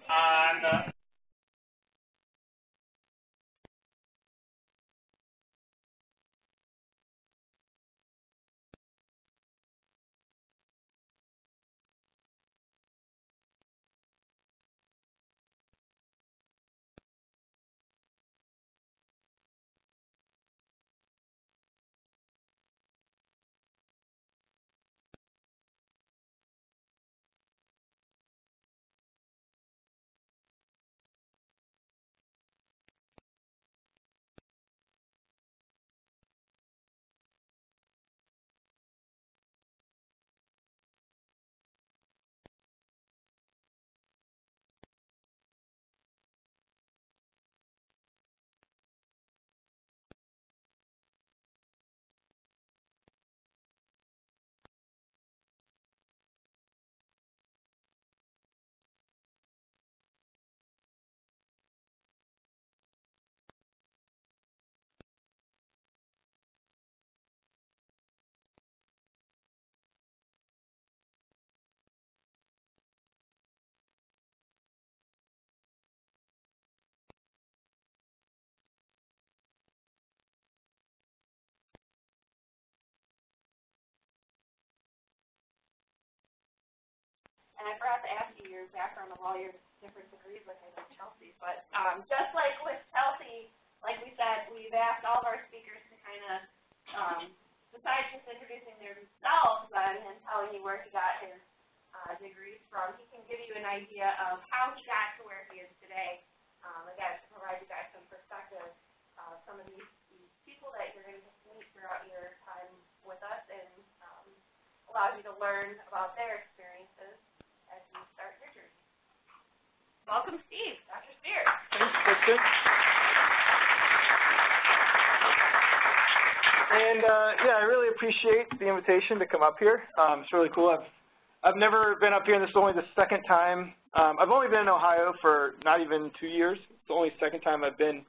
Speaker 3: I forgot to ask you your background of all your different degrees, like I know Chelsea, but, um, just like with Chelsea, like we said, we've asked all of our speakers to kind of, um, besides just introducing themselves and, and telling you where he got his, uh, degrees from, he can give you an idea of how he got to where he is today. Um, again, to provide you guys some perspective, uh, some of these, these people that you're gonna meet throughout your time with us and, um, allows you to learn about their experiences as you start your journey. Welcome, Steve, Dr. Spears.
Speaker 6: Thanks, Kristen. And, uh, yeah, I really appreciate the invitation to come up here. Um, it's really cool. I've, I've never been up here, and this is only the second time. Um, I've only been in Ohio for not even two years. It's the only second time I've been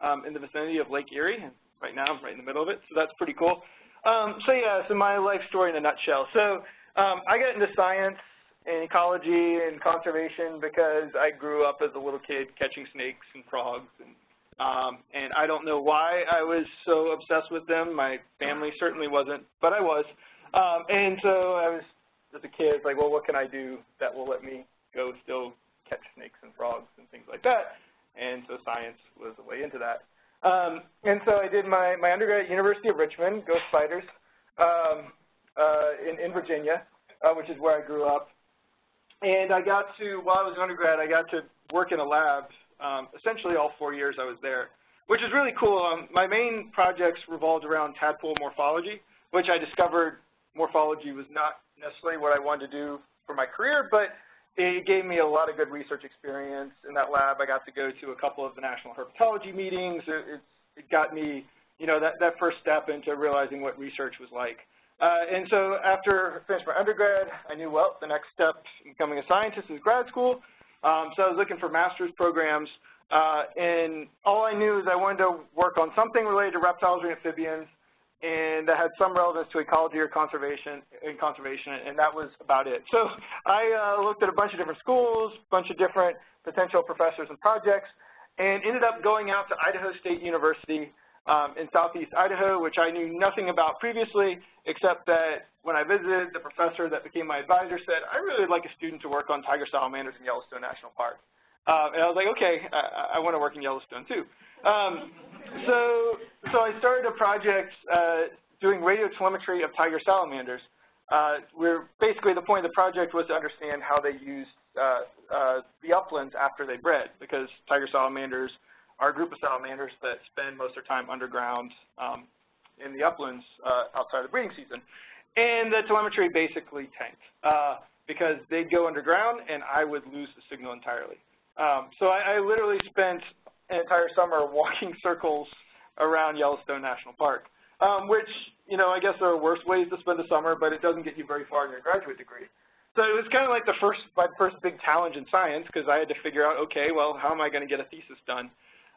Speaker 6: um, in the vicinity of Lake Erie, and right now I'm right in the middle of it, so that's pretty cool. Um, so, yeah, so my life story in a nutshell. So um, I got into science and ecology and conservation because I grew up as a little kid catching snakes and frogs and um, and I don't know why I was so obsessed with them. My family certainly wasn't, but I was. Um, and so I was, as a kid, like, well, what can I do that will let me go still catch snakes and frogs and things like that? And so science was the way into that. Um, and so I did my, my undergrad at University of Richmond, go Spiders, um, uh, in, in Virginia, uh, which is where I grew up. And I got to, while I was an undergrad, I got to work in a lab um, essentially all four years I was there, which is really cool. Um, my main projects revolved around tadpole morphology, which I discovered morphology was not necessarily what I wanted to do for my career, but it gave me a lot of good research experience in that lab. I got to go to a couple of the national herpetology meetings. It, it, it got me, you know, that, that first step into realizing what research was like. Uh, and so after I finished my undergrad, I knew, well, the next step in becoming a scientist is grad school. Um, so I was looking for master's programs, uh, and all I knew is I wanted to work on something related to reptiles or amphibians, and that had some relevance to ecology or conservation, and conservation, and that was about it. So I uh, looked at a bunch of different schools, a bunch of different potential professors and projects, and ended up going out to Idaho State University in southeast Idaho, which I knew nothing about previously, except that when I visited, the professor that became my advisor said, I really would like a student to work on tiger salamanders in Yellowstone National Park. Uh, and I was like, okay, I, I want to work in Yellowstone too. Um, so, so I started a project uh, doing radio telemetry of tiger salamanders. Uh, where basically the point of the project was to understand how they used uh, uh, the uplands after they bred, because tiger salamanders a group of salamanders that spend most of their time underground um, in the uplands uh, outside of the breeding season. And the telemetry basically tanked uh, because they'd go underground and I would lose the signal entirely. Um, so I, I literally spent an entire summer (laughs) walking circles around Yellowstone National Park, um, which, you know, I guess there are worse ways to spend the summer, but it doesn't get you very far in your graduate degree. So it was kind of like the first, my first big challenge in science because I had to figure out, okay, well, how am I going to get a thesis done?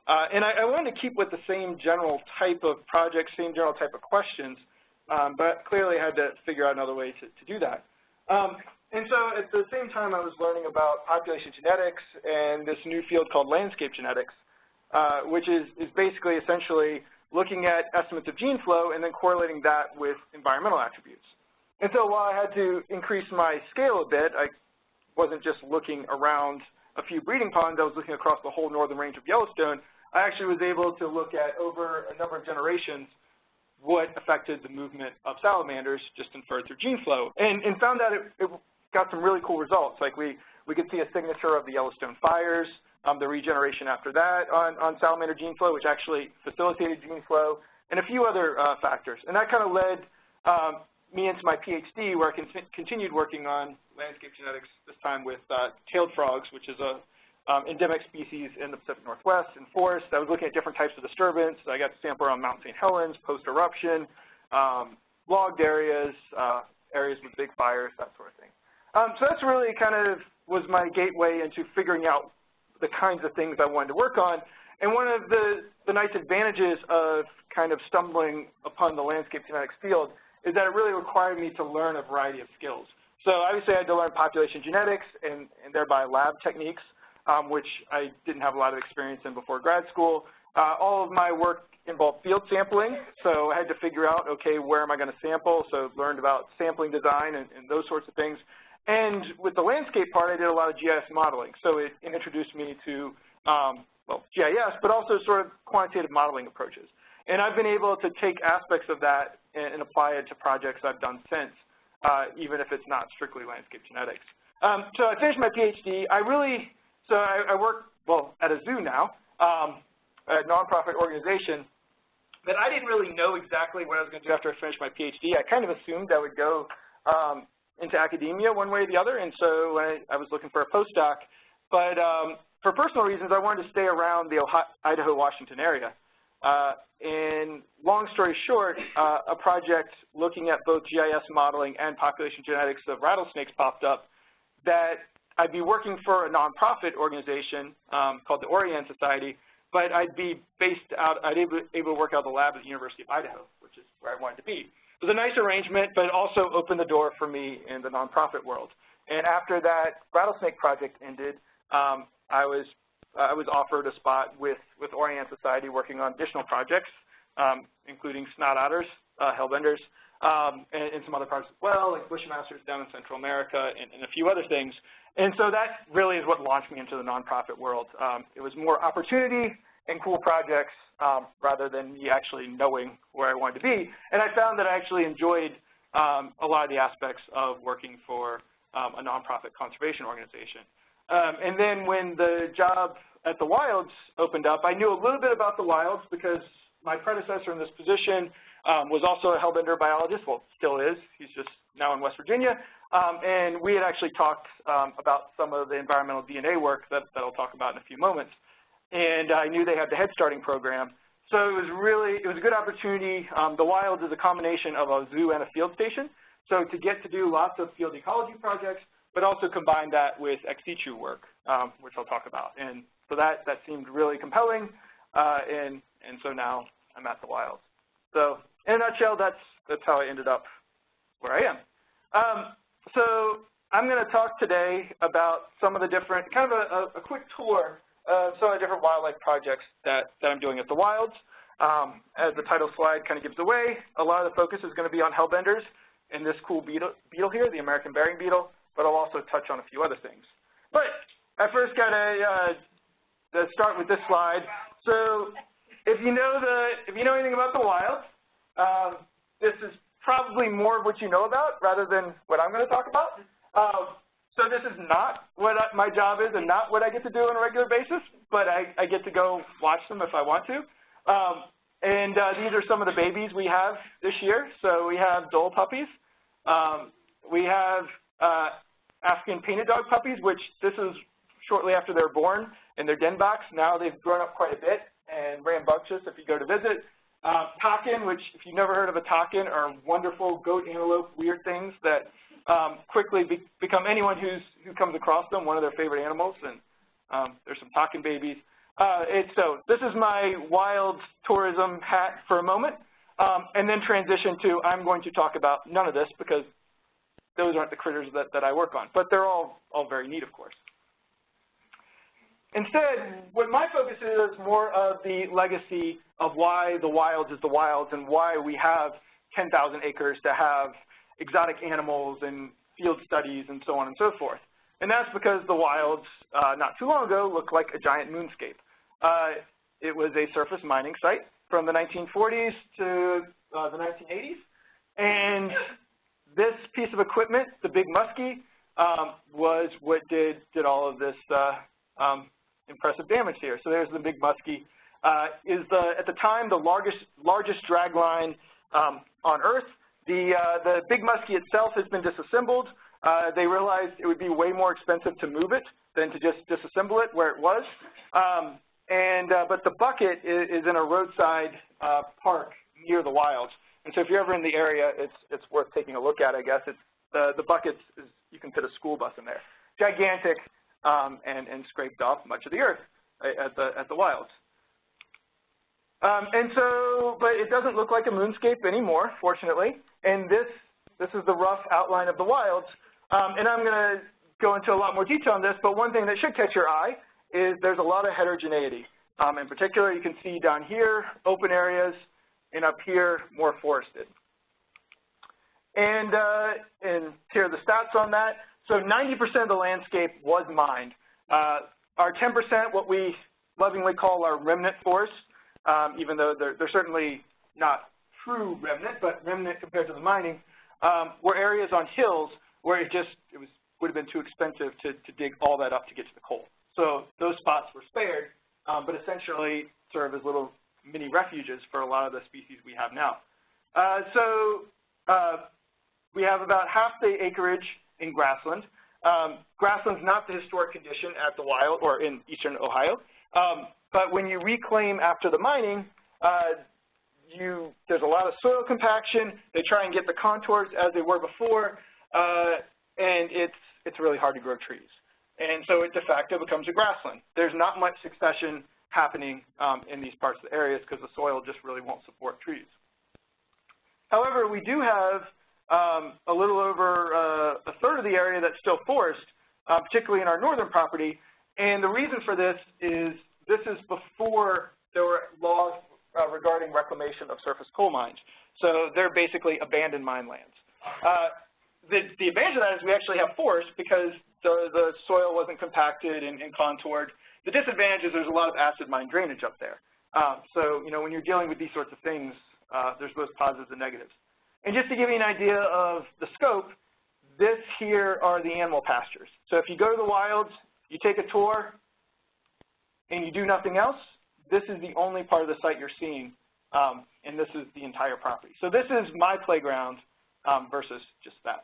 Speaker 6: Uh, and I, I, wanted to keep with the same general type of project, same general type of questions, um, but clearly had to figure out another way to, to do that. Um, and so at the same time I was learning about population genetics and this new field called landscape genetics, uh, which is, is basically essentially looking at estimates of gene flow and then correlating that with environmental attributes. And so while I had to increase my scale a bit, I wasn't just looking around a few breeding ponds, I was looking across the whole northern range of Yellowstone, I actually was able to look at over a number of generations what affected the movement of salamanders just inferred through gene flow and, and found that it, it, got some really cool results. Like we, we could see a signature of the Yellowstone fires, um, the regeneration after that on, on salamander gene flow, which actually facilitated gene flow, and a few other uh, factors. And that kind of led um, me into my PhD where I con continued working on landscape genetics, this time with uh, tailed frogs, which is a um, endemic species in the Pacific Northwest in forests. I was looking at different types of disturbance. I got to sample around Mount St. Helens, post-eruption, um, logged areas, uh, areas with big fires, that sort of thing. Um, so that's really kind of was my gateway into figuring out the kinds of things I wanted to work on. And one of the, the nice advantages of kind of stumbling upon the landscape genetics field is that it really required me to learn a variety of skills. So obviously I had to learn population genetics and, and thereby lab techniques um, which I didn't have a lot of experience in before grad school. Uh, all of my work involved field sampling, so I had to figure out, okay, where am I going to sample? So learned about sampling design and, and those sorts of things. And with the landscape part, I did a lot of GIS modeling. So it, introduced me to, um, well, GIS, but also sort of quantitative modeling approaches. And I've been able to take aspects of that and, and apply it to projects I've done since, uh, even if it's not strictly landscape genetics. Um, so I finished my PhD. I really, so I, I work, well, at a zoo now, um, a nonprofit organization, but I didn't really know exactly what I was going to do after I finished my PhD. I kind of assumed I would go um, into academia one way or the other, and so I, I was looking for a postdoc. But um, for personal reasons, I wanted to stay around the Idaho-Washington area. Uh, and long story short, uh, a project looking at both GIS modeling and population genetics of rattlesnakes popped up that I'd be working for a nonprofit organization um, called the Orianne Society, but I'd be based out, I'd able, able to work out of the lab at the University of Idaho, which is where I wanted to be. It was a nice arrangement, but it also opened the door for me in the nonprofit world. And after that rattlesnake project ended, um, I was I was offered a spot with with Orianne Society working on additional projects, um, including snot otters, uh, hellbenders, um, and, and, some other projects as well, like bushmasters down in Central America, and, and, a few other things. And so that really is what launched me into the nonprofit world. Um, it was more opportunity and cool projects um, rather than me actually knowing where I wanted to be. And I found that I actually enjoyed um, a lot of the aspects of working for um, a nonprofit conservation organization. Um, and then when the job at the Wilds opened up, I knew a little bit about the Wilds because my predecessor in this position um, was also a hellbender biologist, well, still is. He's just now in West Virginia. Um, and we had actually talked um, about some of the environmental DNA work that, that I'll talk about in a few moments. And I knew they had the head starting program. So it was really, it was a good opportunity. Um, the Wilds is a combination of a zoo and a field station. So to get to do lots of field ecology projects, but also combine that with ex situ work, um, which I'll talk about. And so that, that seemed really compelling, uh, and, and so now I'm at the Wilds. So in a nutshell, that's, that's how I ended up where I am. Um, so I'm going to talk today about some of the different, kind of a, a, quick tour of some of the different wildlife projects that, that I'm doing at the Wilds. Um, as the title slide kind of gives away, a lot of the focus is going to be on hellbenders and this cool beetle, beetle here, the American burying beetle, but I'll also touch on a few other things. But I first got to uh, start with this slide. So if you know the, if you know anything about the Wilds, um, this is probably more of what you know about rather than what I'm going to talk about. Um, so this is not what I, my job is and not what I get to do on a regular basis, but I, I get to go watch them if I want to. Um, and uh, these are some of the babies we have this year. So we have Dhole puppies. Um, we have uh, African painted dog puppies, which this is shortly after they're born in their den box. Now they've grown up quite a bit and rambunctious if you go to visit. Uh, takin, which if you've never heard of a takin, are wonderful goat, antelope, weird things that um, quickly be become anyone who's who comes across them one of their favorite animals. And um, there's some takin babies. Uh, so this is my wild tourism hat for a moment, um, and then transition to I'm going to talk about none of this because those aren't the critters that, that I work on. But they're all, all very neat, of course. Instead, what my focus is more of the legacy of why the wilds is the wilds and why we have 10,000 acres to have exotic animals and field studies and so on and so forth. And that's because the wilds, uh, not too long ago, looked like a giant moonscape. Uh, it was a surface mining site from the 1940s to uh, the 1980s. And this piece of equipment, the Big Muskie, um, was what did, did all of this uh, um, impressive damage here. So there's the Big Muskie. Uh, is the, at the time the largest, largest drag line um, on Earth. The, uh, the Big Muskie itself has been disassembled. Uh, they realized it would be way more expensive to move it than to just disassemble it where it was. Um, and, uh, but the bucket is, is in a roadside uh, park near the wilds. And so if you're ever in the area, it's, it's worth taking a look at, I guess. It's, the, the buckets, is, you can fit a school bus in there. Gigantic um, and, and scraped off much of the earth at the, at the wilds. Um, and so, but it doesn't look like a moonscape anymore, fortunately. And this, this is the rough outline of the wilds. Um, and I'm going to go into a lot more detail on this, but one thing that should catch your eye is there's a lot of heterogeneity. Um, in particular, you can see down here, open areas, and up here, more forested. And, uh, and here are the stats on that. So 90% of the landscape was mined. Uh, our 10%, what we lovingly call our remnant forests, um, even though they're, they're certainly not true remnant, but remnant compared to the mining, um, were areas on hills where it just it was would have been too expensive to, to dig all that up to get to the coal. So those spots were spared, um, but essentially serve as little mini refuges for a lot of the species we have now. Uh, so uh, we have about half the acreage in grassland. Um, grassland's not the historic condition at the wild or in eastern Ohio, um, but when you reclaim after the mining, uh, you, there's a lot of soil compaction. They try and get the contours as they were before, uh, and it's, it's really hard to grow trees. And so it de facto becomes a grassland. There's not much succession happening um, in these parts of the areas because the soil just really won't support trees. However, we do have um, a little over uh, a third of the area that's still forest, uh, particularly in our northern property. And the reason for this is this is before there were laws uh, regarding reclamation of surface coal mines. So they're basically abandoned mine lands. Uh, the, the advantage of that is we actually have forest because the, the soil wasn't compacted and, and contoured. The disadvantage is there's a lot of acid mine drainage up there. Um, so, you know, when you're dealing with these sorts of things, uh, there's both positives and negatives. And just to give you an idea of the scope, this here are the animal pastures. So if you go to the wilds, you take a tour, and you do nothing else, this is the only part of the site you're seeing, um, and this is the entire property. So this is my playground um, versus just that.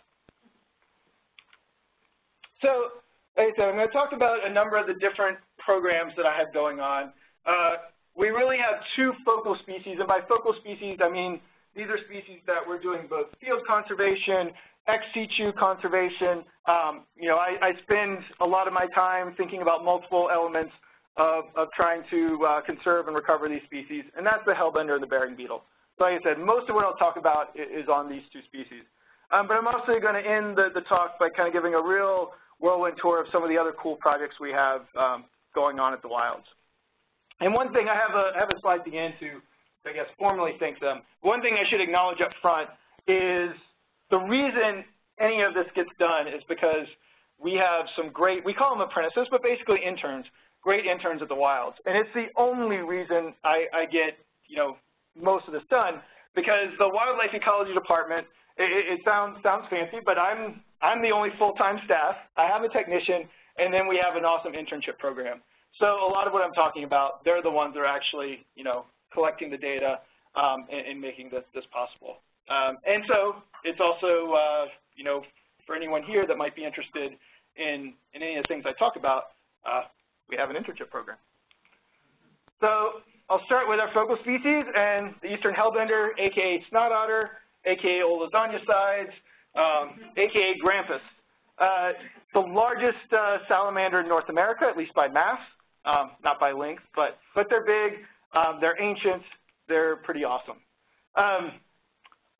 Speaker 6: So, like I said, I'm going to talk about a number of the different programs that I have going on. Uh, we really have two focal species, and by focal species, I mean these are species that we're doing both field conservation, ex situ conservation. Um, you know, I, I spend a lot of my time thinking about multiple elements of, of trying to uh, conserve and recover these species, and that's the hellbender and the burying beetle. So like I said, most of what I'll talk about is on these two species. Um, but I'm also going to end the, the, talk by kind of giving a real whirlwind tour of some of the other cool projects we have um, going on at the wilds. And one thing, I have a, I have a slide at the end to, I guess, formally thank them. One thing I should acknowledge up front is the reason any of this gets done is because we have some great, we call them apprentices, but basically interns, great interns at the Wilds. And it's the only reason I, I get, you know, most of this done because the Wildlife Ecology Department, it, it sounds, sounds fancy, but I'm, I'm the only full-time staff. I have a technician, and then we have an awesome internship program. So a lot of what I'm talking about, they're the ones that are actually, you know, collecting the data um, and, and, making this, this possible. Um, and so it's also, uh, you know, for anyone here that might be interested in, in any of the things I talk about, uh, we have an internship program. So I'll start with our focal species and the eastern hellbender, aka snot otter, aka sides, um, aka grampus. Uh, the largest uh, salamander in North America, at least by mass, um, not by length, but, but they're big, um, they're ancient, they're pretty awesome. Um,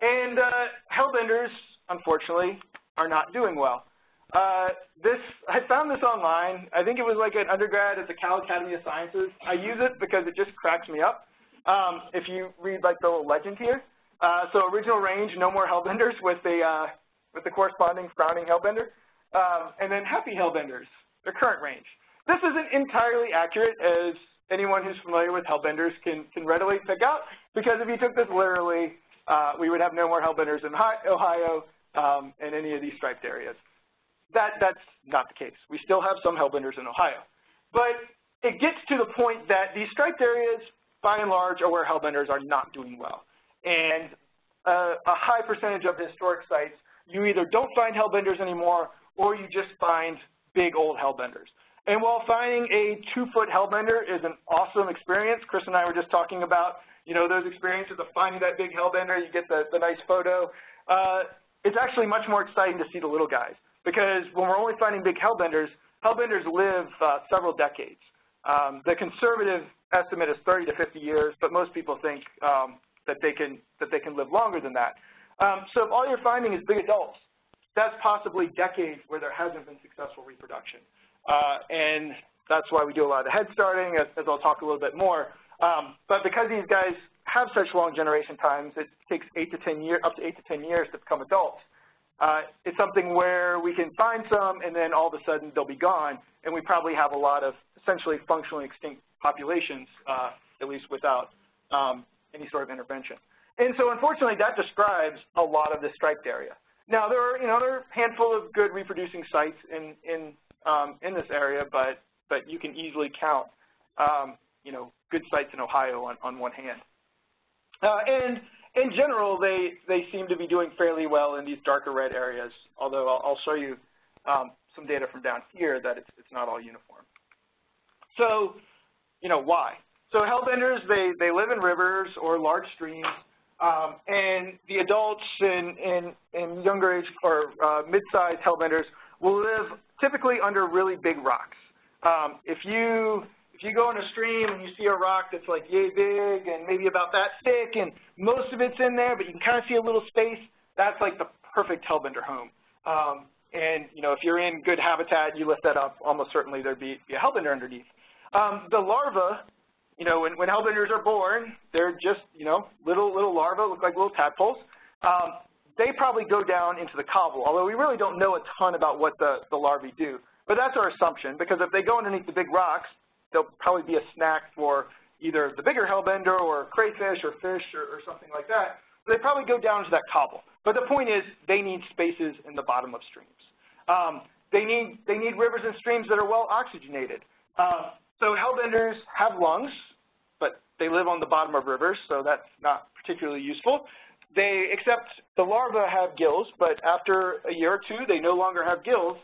Speaker 6: and uh, hellbenders, unfortunately, are not doing well. Uh, this, I found this online. I think it was like an undergrad at the Cal Academy of Sciences. I use it because it just cracks me up. Um, if you read like the little legend here. Uh, so original range, no more hellbenders with the, uh, with the corresponding frowning hellbender. Um, and then happy hellbenders, their current range. This isn't entirely accurate as anyone who's familiar with hellbenders can, can readily pick out because if you took this literally, uh, we would have no more hellbenders in Ohio um, and any of these striped areas that, that's not the case. We still have some hellbenders in Ohio. But it gets to the point that these striped areas, by and large, are where hellbenders are not doing well. And uh, a high percentage of historic sites, you either don't find hellbenders anymore or you just find big old hellbenders. And while finding a two-foot hellbender is an awesome experience, Chris and I were just talking about, you know, those experiences of finding that big hellbender, you get the, the nice photo. Uh, it's actually much more exciting to see the little guys because when we're only finding big hellbenders, hellbenders live uh, several decades. Um, the conservative estimate is 30 to 50 years, but most people think um, that they can that they can live longer than that. Um, so if all you're finding is big adults, that's possibly decades where there hasn't been successful reproduction. Uh, and that's why we do a lot of the head starting, as, as I'll talk a little bit more. Um, but because these guys have such long generation times, it takes eight to 10 years, up to eight to 10 years to become adults uh, it's something where we can find some and then all of a sudden they'll be gone, and we probably have a lot of essentially functionally extinct populations, uh, at least without um, any sort of intervention. And so unfortunately that describes a lot of the striped area. Now there are, you know, there handful of good reproducing sites in, in, um, in this area, but, but you can easily count, um, you know, good sites in Ohio on, on one hand. Uh, and in general, they, they seem to be doing fairly well in these darker red areas, although I'll, I'll show you um, some data from down here that it's, it's not all uniform. So, you know, why? So hellbenders, they, they live in rivers or large streams, um, and the adults in, in, in younger age or uh, mid-sized hellbenders will live typically under really big rocks. Um, if you if you go in a stream and you see a rock that's like yay big and maybe about that thick and most of it's in there, but you can kind of see a little space, that's like the perfect hellbender home. Um, and you know, if you're in good habitat, you lift that up, almost certainly there'd be, be a hellbender underneath. Um, the larvae, you know, when, when hellbenders are born, they're just, you know, little little larvae, look like little tadpoles. Um, they probably go down into the cobble, although we really don't know a ton about what the, the larvae do. But that's our assumption, because if they go underneath the big rocks, they'll probably be a snack for either the bigger hellbender or crayfish or fish or, or something like that. They probably go down to that cobble. But the point is they need spaces in the bottom of streams. Um, they, need, they need rivers and streams that are well oxygenated. Uh, so hellbenders have lungs, but they live on the bottom of rivers, so that's not particularly useful. They, except the larvae have gills, but after a year or two, they no longer have gills,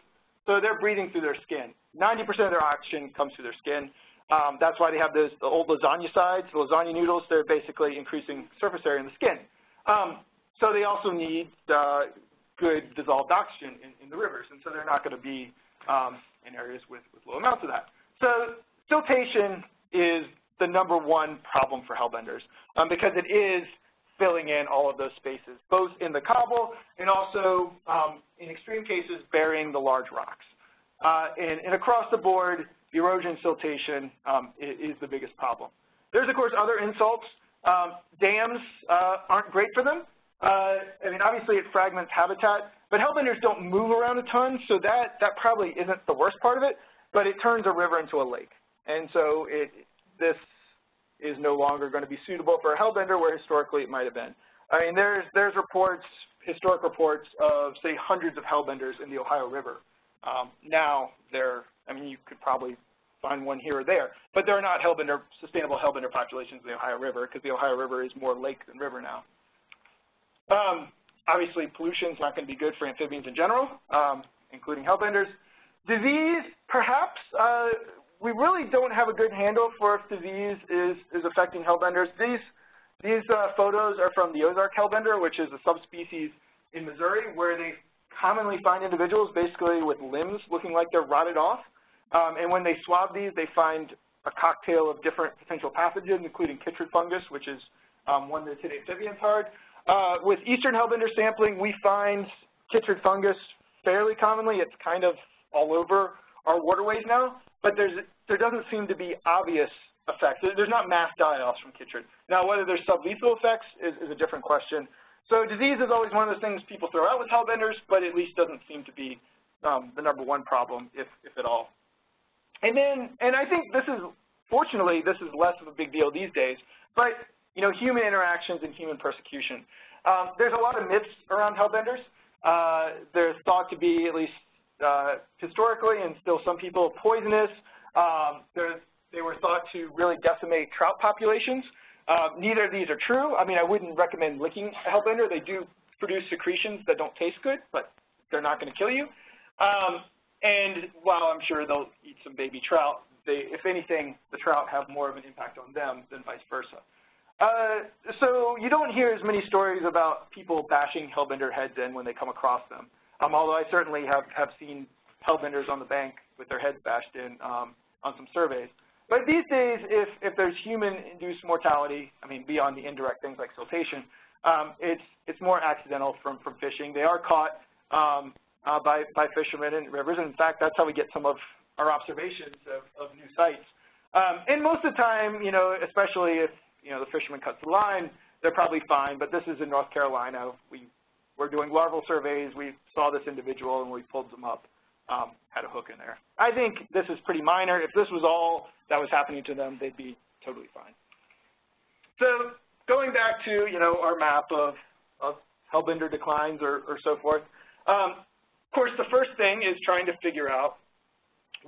Speaker 6: so they're breathing through their skin. 90% of their oxygen comes through their skin. Um, that's why they have those the old lasagna sides, the lasagna noodles. They're basically increasing surface area in the skin. Um, so they also need uh, good dissolved oxygen in, in, the rivers, and so they're not going to be um, in areas with, with low amounts of that. So siltation is the number one problem for hellbenders um, because it is filling in all of those spaces, both in the cobble and also, um, in extreme cases, burying the large rocks. Uh, and, and, across the board, erosion siltation um, is, is, the biggest problem. There's, of course, other insults. Um, dams uh, aren't great for them. Uh, I mean, obviously, it fragments habitat, but hellbenders don't move around a ton, so that, that probably isn't the worst part of it, but it turns a river into a lake. And so it, this is no longer going to be suitable for a hellbender where historically it might have been. I mean, there's, there's reports, historic reports of, say, hundreds of hellbenders in the Ohio River. Um, now they're, I mean, you could probably find one here or there, but there are not hellbender, sustainable hellbender populations in the Ohio River because the Ohio River is more lake than river now. Um, obviously, pollution is not going to be good for amphibians in general, um, including hellbenders. Disease, perhaps, uh, we really don't have a good handle for if disease is, is affecting hellbenders. These, these uh, photos are from the Ozark hellbender, which is a subspecies in Missouri, where they commonly find individuals basically with limbs looking like they're rotted off. Um, and when they swab these, they find a cocktail of different potential pathogens, including chytrid fungus, which is um, one that's hit amphibians hard. Uh, with eastern hellbender sampling, we find chytrid fungus fairly commonly. It's kind of all over our waterways now but there's, there doesn't seem to be obvious effects. There's not mass die-offs from chytrid. Now, whether there's sublethal effects is, is, a different question. So disease is always one of those things people throw out with hellbenders, but at least doesn't seem to be um, the number one problem, if, if at all. And then, and I think this is, fortunately, this is less of a big deal these days, but, you know, human interactions and human persecution. Um, there's a lot of myths around hellbenders. Uh, there's thought to be at least historically, and still some people, poisonous. Um, they were thought to really decimate trout populations. Uh, neither of these are true. I mean, I wouldn't recommend licking a hellbender. They do produce secretions that don't taste good, but they're not going to kill you. Um, and while I'm sure they'll eat some baby trout, they, if anything, the trout have more of an impact on them than vice versa. Uh, so you don't hear as many stories about people bashing hellbender heads in when they come across them. Um, although I certainly have, have seen hellbenders on the bank with their heads bashed in um, on some surveys. But these days, if, if there's human-induced mortality, I mean, beyond the indirect things like siltation, um, it's, it's more accidental from, from fishing. They are caught um, uh, by, by fishermen in rivers. And in fact, that's how we get some of our observations of, of new sites. Um, and most of the time, you know, especially if, you know, the fisherman cuts the line, they're probably fine. But this is in North Carolina. We were doing larval surveys, we saw this individual and we pulled them up, um, had a hook in there. I think this is pretty minor. If this was all that was happening to them, they'd be totally fine. So going back to, you know, our map of, of hellbender declines or, or so forth, um, of course, the first thing is trying to figure out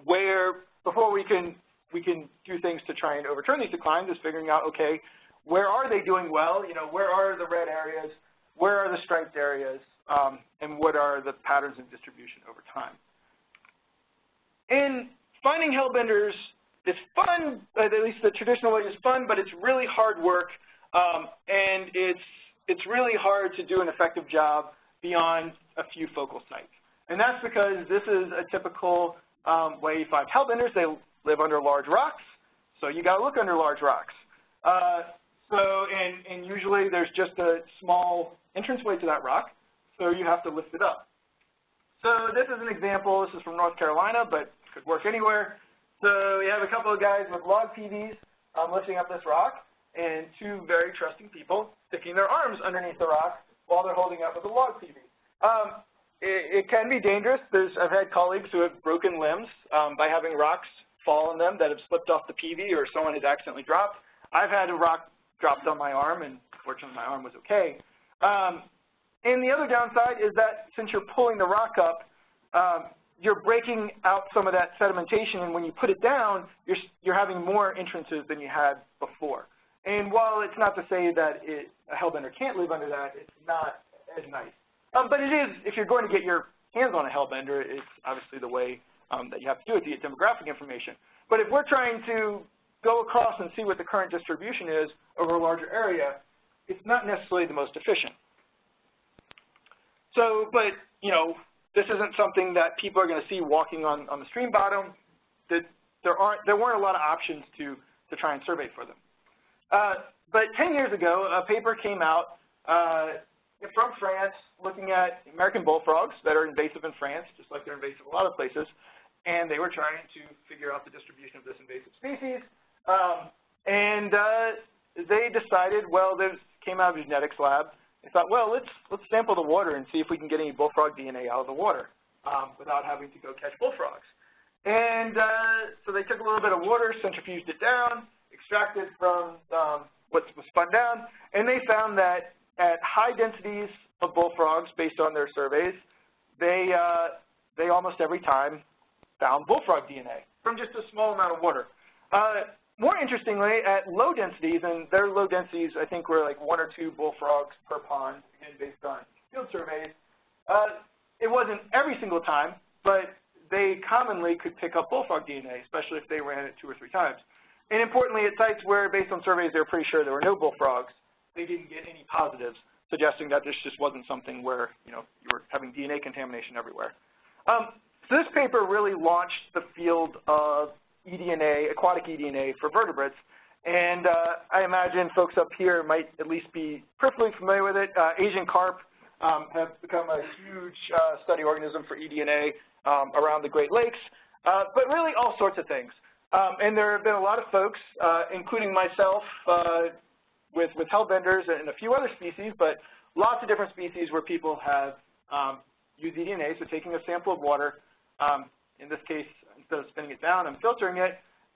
Speaker 6: where, before we can, we can do things to try and overturn these declines, is figuring out, okay, where are they doing well? You know, where are the red areas? Where are the striped areas? Um, and what are the patterns of distribution over time? And finding hellbenders is fun, at least the traditional way is fun, but it's really hard work, um, and it's, it's really hard to do an effective job beyond a few focal sites. And that's because this is a typical um, way you find hellbenders. They live under large rocks, so you got to look under large rocks. Uh, so, and, and usually there's just a small entranceway to that rock, so you have to lift it up. So this is an example. This is from North Carolina, but could work anywhere. So we have a couple of guys with log peaveys um, lifting up this rock, and two very trusting people sticking their arms underneath the rock while they're holding up with a log peavey. Um, it, it, can be dangerous. There's, I've had colleagues who have broken limbs um, by having rocks fall on them that have slipped off the peavey or someone has accidentally dropped. I've had a rock dropped on my arm, and fortunately my arm was okay. Um, and the other downside is that since you're pulling the rock up, um, you're breaking out some of that sedimentation, and when you put it down, you're, you're having more entrances than you had before. And while it's not to say that it, a hellbender can't live under that, it's not as nice. Um, but it is, if you're going to get your hands on a hellbender, it's obviously the way um, that you have to do it to get demographic information. But if we're trying to go across and see what the current distribution is over a larger area, it's not necessarily the most efficient. So, but, you know, this isn't something that people are going to see walking on, on the stream bottom. That there, aren't, there weren't a lot of options to, to try and survey for them. Uh, but 10 years ago, a paper came out uh, from France looking at American bullfrogs that are invasive in France, just like they're invasive in a lot of places, and they were trying to figure out the distribution of this invasive species. Um, and uh, they decided, well, this came out of a genetics lab. They thought, well, let's let's sample the water and see if we can get any bullfrog DNA out of the water um, without having to go catch bullfrogs. And uh, so they took a little bit of water, centrifuged it down, extracted from um, what was spun down, and they found that at high densities of bullfrogs, based on their surveys, they uh, they almost every time found bullfrog DNA from just a small amount of water. Uh, more interestingly, at low densities, and their low densities I think were like one or two bullfrogs per pond, again based on field surveys, uh, it wasn't every single time, but they commonly could pick up bullfrog DNA, especially if they ran it two or three times. And importantly, at sites where, based on surveys, they were pretty sure there were no bullfrogs, they didn't get any positives, suggesting that this just wasn't something where you know you were having DNA contamination everywhere. Um, so this paper really launched the field of eDNA, aquatic eDNA for vertebrates. And uh, I imagine folks up here might at least be peripherally familiar with it. Uh, Asian carp um, have become a huge uh, study organism for eDNA um, around the Great Lakes, uh, but really all sorts of things. Um, and there have been a lot of folks, uh, including myself, uh, with, with hellbenders and a few other species, but lots of different species where people have um, used eDNA, so taking a sample of water, um, in this case, instead of spinning it down, I'm filtering it,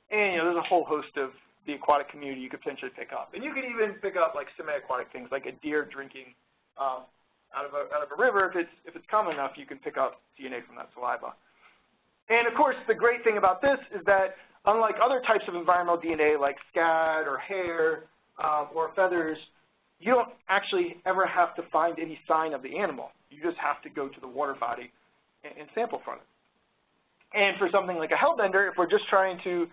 Speaker 6: and you know, there's a whole host of the aquatic community you could potentially pick up. And you could even pick up like semi-aquatic things, like a deer drinking um, out of a out of a river. If it's if it's common enough, you can pick up DNA from that saliva. And of course, the great thing about this is that unlike other types of environmental DNA, like scat or hair um, or feathers, you don't actually ever have to find any sign of the animal. You just have to go to the water body and, and sample from it. And for something like a hellbender, if we're just trying to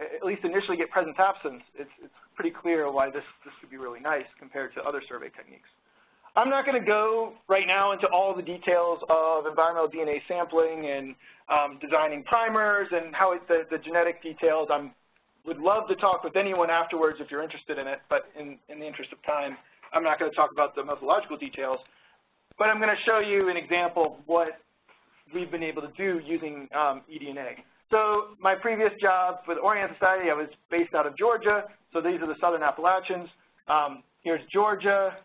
Speaker 6: at least initially get presence absence, it's, it's pretty clear why this, this could be really nice compared to other survey techniques. I'm not going to go right now into all the details of environmental DNA sampling and um, designing primers and how it, the, the genetic details. I would love to talk with anyone afterwards if you're interested in it, but in, in the interest of time, I'm not going to talk about the methodological details. But I'm going to show you an example of what we've been able to do using um, eDNA. So my previous job with Orianne Society, I was based out of Georgia. So these are the southern Appalachians. Um, here's Georgia.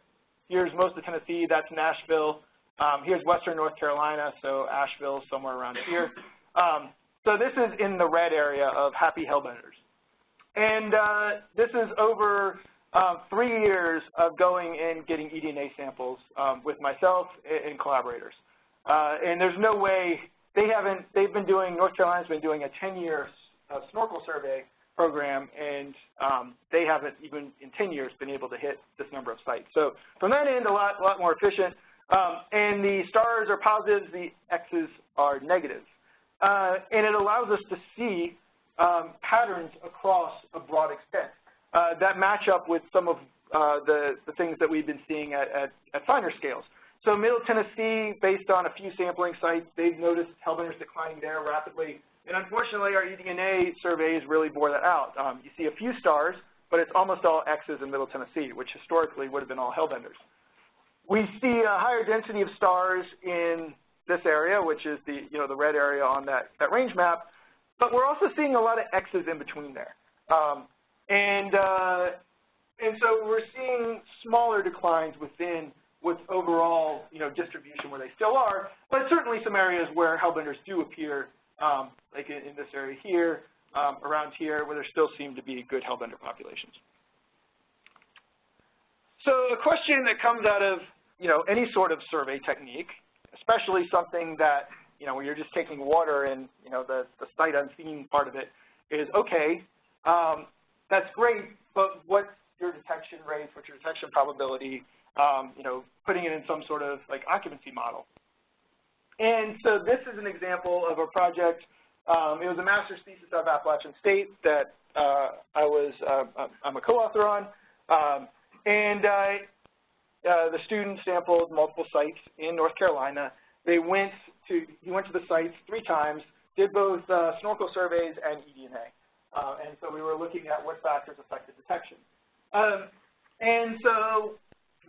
Speaker 6: Here's most of Tennessee. That's Nashville. Um, here's western North Carolina, so Asheville, somewhere around here. Um, so this is in the red area of happy hellbenders. And uh, this is over um, three years of going and getting eDNA samples um, with myself and collaborators. Uh, and there's no way, they haven't, they've been doing, North Carolina's been doing a 10-year uh, snorkel survey program, and um, they haven't even in 10 years been able to hit this number of sites. So from that end, a lot, lot more efficient. Um, and the stars are positives, the X's are negatives. Uh, and it allows us to see um, patterns across a broad extent uh, that match up with some of uh, the, the things that we've been seeing at, at, at finer scales. So Middle Tennessee, based on a few sampling sites, they've noticed hellbenders declining there rapidly. And unfortunately, our eDNA surveys really bore that out. Um, you see a few stars, but it's almost all X's in Middle Tennessee, which historically would have been all hellbenders. We see a higher density of stars in this area, which is the, you know, the red area on that, that range map, but we're also seeing a lot of X's in between there. Um, and, uh, and so we're seeing smaller declines within with overall you know, distribution where they still are, but certainly some areas where hellbenders do appear, um, like in, in, this area here, um, around here, where there still seem to be good hellbender populations. So a question that comes out of you know, any sort of survey technique, especially something that you know, where you're just taking water and you know, the, the sight unseen part of it is, okay, um, that's great, but what's your detection rate, what's your detection probability, um, you know, putting it in some sort of like occupancy model. And so this is an example of a project. Um, it was a master's thesis of Appalachian State that uh, I was, uh, I'm a co-author on. Um, and uh, uh, the student sampled multiple sites in North Carolina. They went to, he went to the sites three times, did both uh, snorkel surveys and eDNA. Uh, and so we were looking at what factors affected detection. Um, and so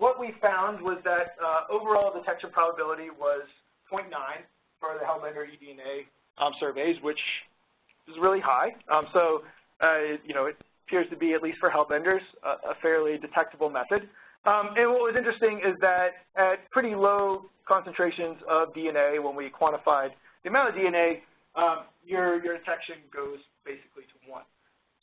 Speaker 6: what we found was that uh, overall detection probability was 0.9 for the Hellbender eDNA um, surveys, which is really high. Um, so, uh, you know, it appears to be, at least for Hellbenders, a, a fairly detectable method. Um, and what was interesting is that at pretty low concentrations of DNA, when we quantified the amount of DNA, um, your, your detection goes basically to 1.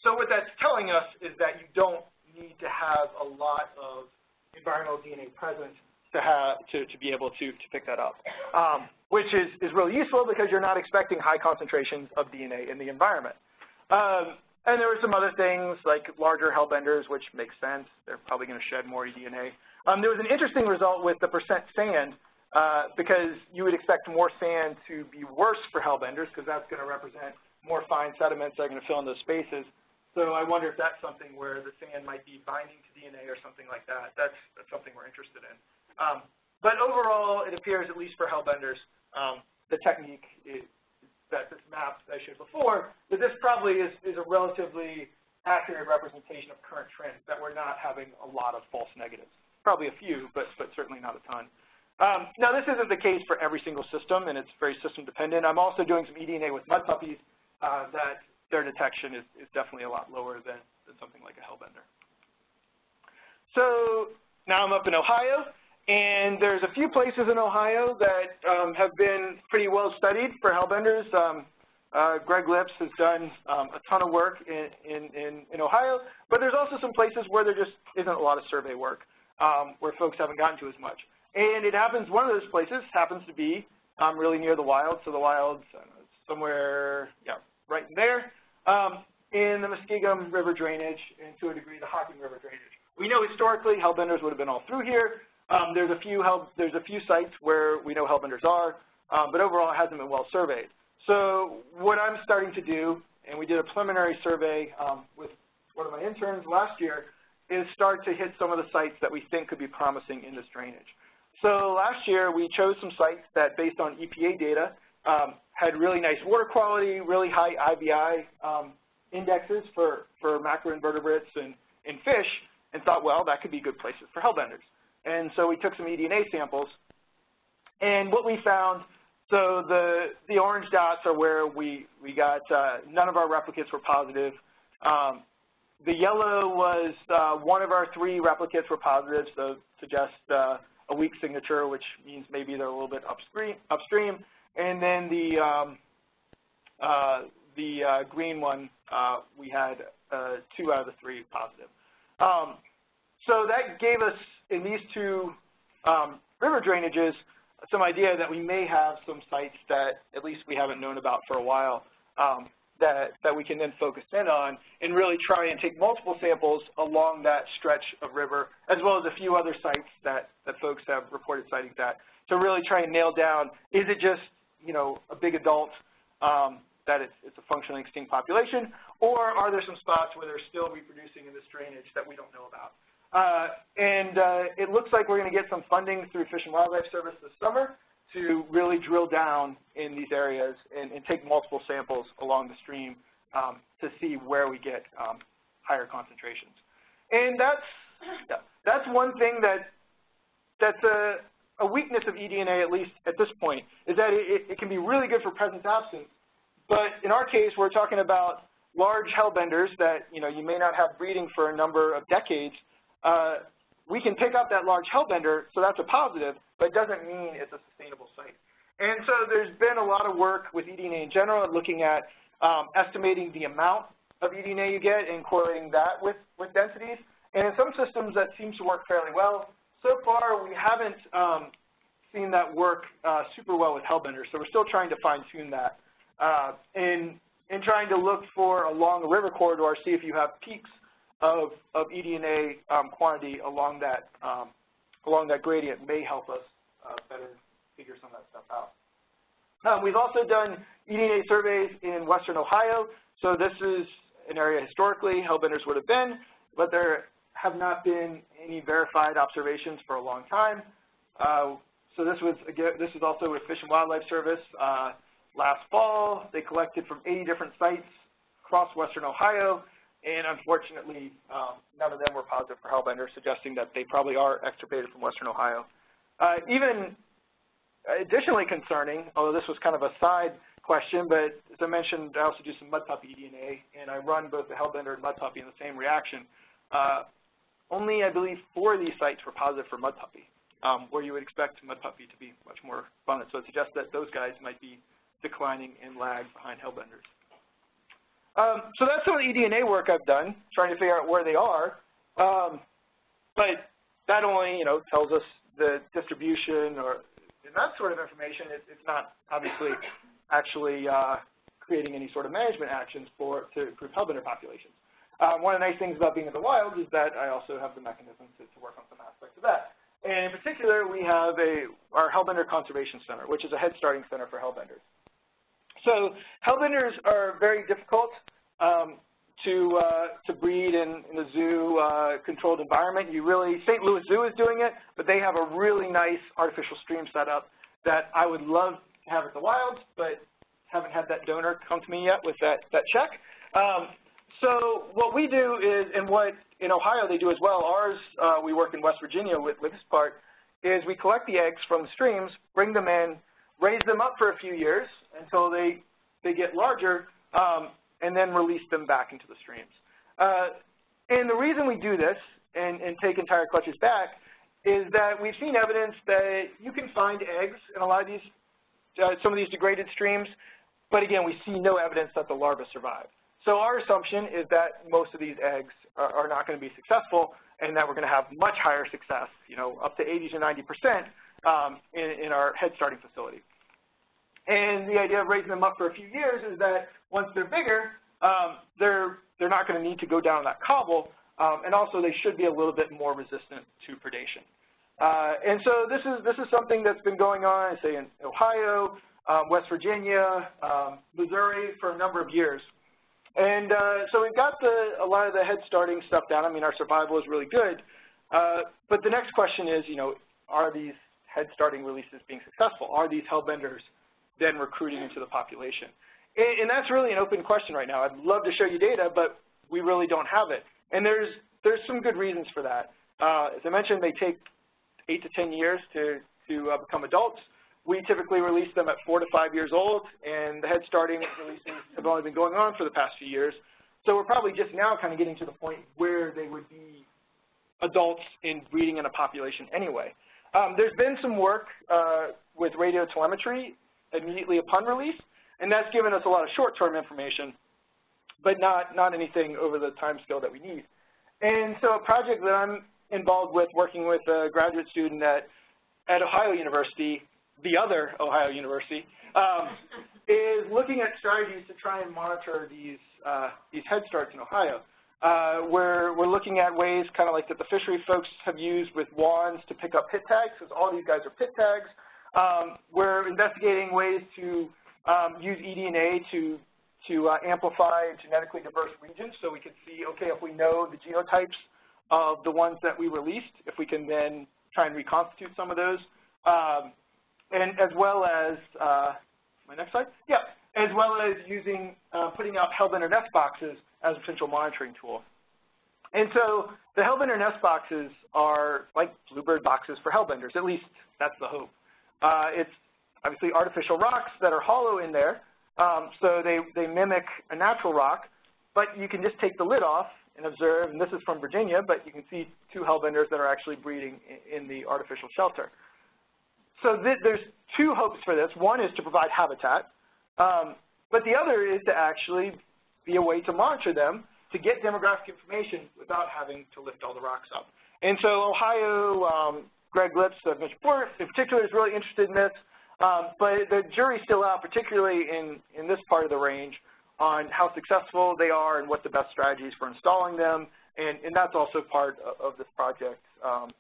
Speaker 6: So what that's telling us is that you don't need to have a lot of environmental DNA present to have to, to be able to, to pick that up, um, which is, is really useful because you're not expecting high concentrations of DNA in the environment. Um, and there were some other things like larger hellbenders, which makes sense. They're probably going to shed more DNA. Um, there was an interesting result with the percent sand uh, because you would expect more sand to be worse for hellbenders because that's going to represent more fine sediments that are going to fill in those spaces. So I wonder if that's something where the sand might be binding to DNA or something like that. That's, that's something we're interested in. Um, but overall, it appears, at least for hellbenders, um, the technique is, that this map I showed before, that this probably is, is a relatively accurate representation of current trends, that we're not having a lot of false negatives. Probably a few, but, but certainly not a ton. Um, now, this isn't the case for every single system, and it's very system dependent. I'm also doing some eDNA with mud puppies uh, that their detection is, is definitely a lot lower than, than something like a hellbender. So now I'm up in Ohio, and there's a few places in Ohio that um, have been pretty well studied for hellbenders. Um, uh, Greg Lipps has done um, a ton of work in, in, in, Ohio, but there's also some places where there just isn't a lot of survey work, um, where folks haven't gotten to as much. And it happens, one of those places happens to be um, really near the wild, so the wild's uh, somewhere, yeah, right in there um, in the Muskingum River drainage and to a degree the Hocking River drainage. We know historically hellbenders would have been all through here. Um, there's a few hell, there's a few sites where we know hellbenders are, um, but overall it hasn't been well surveyed. So what I'm starting to do, and we did a preliminary survey um, with one of my interns last year, is start to hit some of the sites that we think could be promising in this drainage. So last year we chose some sites that, based on EPA data, um, had really nice water quality, really high IBI um, indexes for, for macroinvertebrates and, and fish, and thought, well, that could be good places for hellbenders. And so we took some eDNA samples, and what we found, so the, the orange dots are where we, we got, uh, none of our replicates were positive. Um, the yellow was uh, one of our three replicates were positive, so suggest uh, a weak signature, which means maybe they're a little bit upstream. upstream. And then the, um, uh, the uh, green one, uh, we had uh, two out of the three positive. Um, so that gave us, in these two um, river drainages, some idea that we may have some sites that at least we haven't known about for a while um, that, that we can then focus in on and really try and take multiple samples along that stretch of river, as well as a few other sites that, that folks have reported sightings at, to really try and nail down, is it just, you know, a big adult um, that it's, it's a functionally extinct population, or are there some spots where they're still reproducing in this drainage that we don't know about? Uh, and uh, it looks like we're going to get some funding through Fish and Wildlife Service this summer to really drill down in these areas and, and take multiple samples along the stream um, to see where we get um, higher concentrations. And that's, that's one thing that, that's a, a weakness of eDNA, at least at this point, is that it, it can be really good for presence-absence. But in our case, we're talking about large hellbenders that you know you may not have breeding for a number of decades, uh, we can pick up that large hellbender, so that's a positive, but it doesn't mean it's a sustainable site. And so there's been a lot of work with eDNA in general looking at um, estimating the amount of eDNA you get and correlating that with, with densities. And in some systems that seems to work fairly well. So far we haven't um, seen that work uh, super well with hellbenders, so we're still trying to fine tune that. Uh, in, in trying to look for along a river corridor, see if you have peaks of, of eDNA um, quantity along that, um, along that gradient may help us uh, better figure some of that stuff out. Um, we've also done eDNA surveys in western Ohio. So this is an area historically hellbenders would have been, but there have not been any verified observations for a long time. Uh, so this was again, this is also with Fish and Wildlife Service. Uh, last fall, they collected from 80 different sites across western Ohio and unfortunately, um, none of them were positive for hellbender, suggesting that they probably are extirpated from western Ohio. Uh, even additionally concerning, although this was kind of a side question, but as I mentioned, I also do some mud puppy eDNA, and I run both the hellbender and mud puppy in the same reaction. Uh, only, I believe, four of these sites were positive for mud puppy, um, where you would expect mud puppy to be much more abundant. So it suggests that those guys might be declining and lag behind hellbenders. Um, so that's some of the eDNA work I've done, trying to figure out where they are. Um, but that only, you know, tells us the distribution or that sort of information. It, it's not obviously actually uh, creating any sort of management actions for to improve hellbender populations. Um, one of the nice things about being in the wild is that I also have the mechanism to, to work on some aspects of that. And in particular, we have a our Hellbender Conservation Center, which is a head starting center for hellbenders. So hellbenders are very difficult um, to uh, to breed in, in a zoo uh, controlled environment. You really St. Louis Zoo is doing it, but they have a really nice artificial stream set up that I would love to have at the wilds, but haven't had that donor come to me yet with that that check. Um, so what we do is, and what in Ohio they do as well. Ours, uh, we work in West Virginia with with this part, is we collect the eggs from the streams, bring them in, raise them up for a few years until they, they get larger, um, and then release them back into the streams. Uh, and the reason we do this and, and take entire clutches back is that we've seen evidence that you can find eggs in a lot of these, uh, some of these degraded streams, but again, we see no evidence that the larvae survive. So our assumption is that most of these eggs are, not going to be successful and that we're going to have much higher success, you know, up to 80 to 90 percent um, in, in our head starting facility. And the idea of raising them up for a few years is that once they're bigger, um, they're, they're not going to need to go down that cobble, um, and also they should be a little bit more resistant to predation. Uh, and so this is, this is something that's been going on, say, in Ohio, um, West Virginia, um, Missouri for a number of years. And uh, so we've got the, a lot of the head starting stuff down. I mean, our survival is really good. Uh, but the next question is, you know, are these head starting releases being successful? Are these hellbenders then recruiting into the population? And, and that's really an open question right now. I'd love to show you data, but we really don't have it. And there's, there's some good reasons for that. Uh, as I mentioned, they take 8 to 10 years to, to uh, become adults. We typically release them at 4 to 5 years old, and the head starting releases have only been going on for the past few years. So we're probably just now kind of getting to the point where they would be adults in breeding in a population anyway. Um, there's been some work uh, with radio telemetry immediately upon release, and that's given us a lot of short-term information, but not, not anything over the time scale that we need. And so a project that I'm involved with working with a graduate student at, at Ohio University, the other Ohio University, um, (laughs) is looking at strategies to try and monitor these, uh, these head starts in Ohio. Uh, we're, we're looking at ways kind of like that the fishery folks have used with wands to pick up pit tags, because all these guys are pit tags. Um, we're investigating ways to um, use eDNA to, to uh, amplify genetically diverse regions so we can see, okay, if we know the genotypes of the ones that we released, if we can then try and reconstitute some of those. Um, and as well as, uh, my next slide? Yeah, as well as using, uh, putting out Hellbender nest boxes as a potential monitoring tool. And so the Hellbender nest boxes are like bluebird boxes for Hellbenders, at least that's the hope. Uh, it's obviously artificial rocks that are hollow in there, um, so they, they mimic a natural rock, but you can just take the lid off and observe, and this is from Virginia, but you can see two Hellbenders that are actually breeding in, in the artificial shelter. So th there's two hopes for this. One is to provide habitat, um, but the other is to actually be a way to monitor them to get demographic information without having to lift all the rocks up. And so Ohio, um, Greg Lipps, mentioned before, in particular is really interested in this, um, but the jury's still out, particularly in, in this part of the range, on how successful they are and what the best strategies for installing them, and, and that's also part of, of this project um,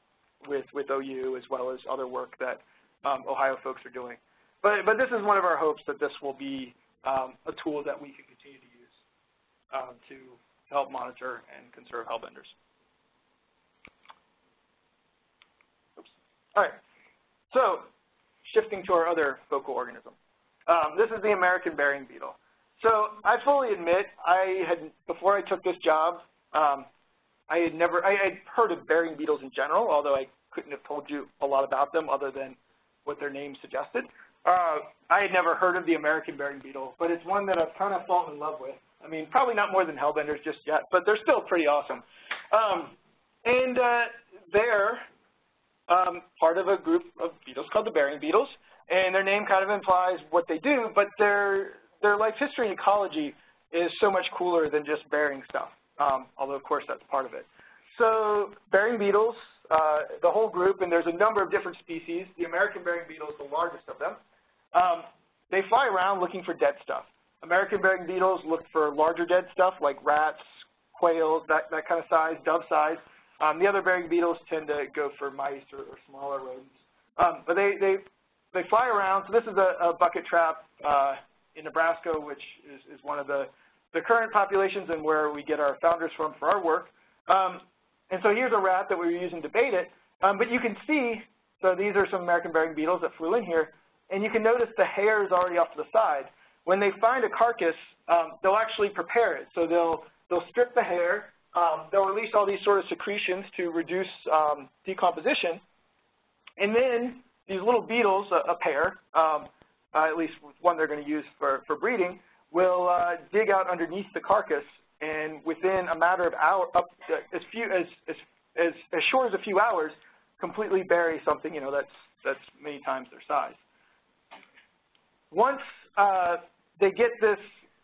Speaker 6: with, with OU as well as other work that um, Ohio folks are doing. But, but this is one of our hopes that this will be um, a tool that we can continue to use um, to help monitor and conserve hellbenders. Oops. All right. So shifting to our other focal organism. Um, this is the American burying beetle. So I fully admit I had, before I took this job, um, I had never, I had heard of burying beetles in general, although I couldn't have told you a lot about them other than what their name suggested. Uh, I had never heard of the American burying beetle, but it's one that I've kind of fallen in love with. I mean, probably not more than hellbenders just yet, but they're still pretty awesome. Um, and uh, they're um, part of a group of beetles called the burying beetles, and their name kind of implies what they do, but their, their life history and ecology is so much cooler than just burying stuff, um, although of course that's part of it. So burying beetles, uh, the whole group, and there's a number of different species. The American burying beetle is the largest of them. Um, they fly around looking for dead stuff. American burying beetles look for larger dead stuff like rats, quails, that, that kind of size, dove size. Um, the other burying beetles tend to go for mice or, or smaller rodents. Um, but they, they, they fly around. So this is a, a bucket trap uh, in Nebraska, which is, is one of the, the current populations and where we get our founders from for our work. Um, and so here's a rat that we were using to bait it. Um, but you can see, so these are some American burying beetles that flew in here, and you can notice the hair is already off to the side. When they find a carcass, um, they'll actually prepare it. So they'll, they'll strip the hair, um, they'll release all these sort of secretions to reduce um, decomposition, and then these little beetles, a, a pair, um, uh, at least one they're going to use for, for breeding, will uh, dig out underneath the carcass and within a matter of hours, up as few as, as as as short as a few hours, completely bury something you know that's that's many times their size. Once uh, they get this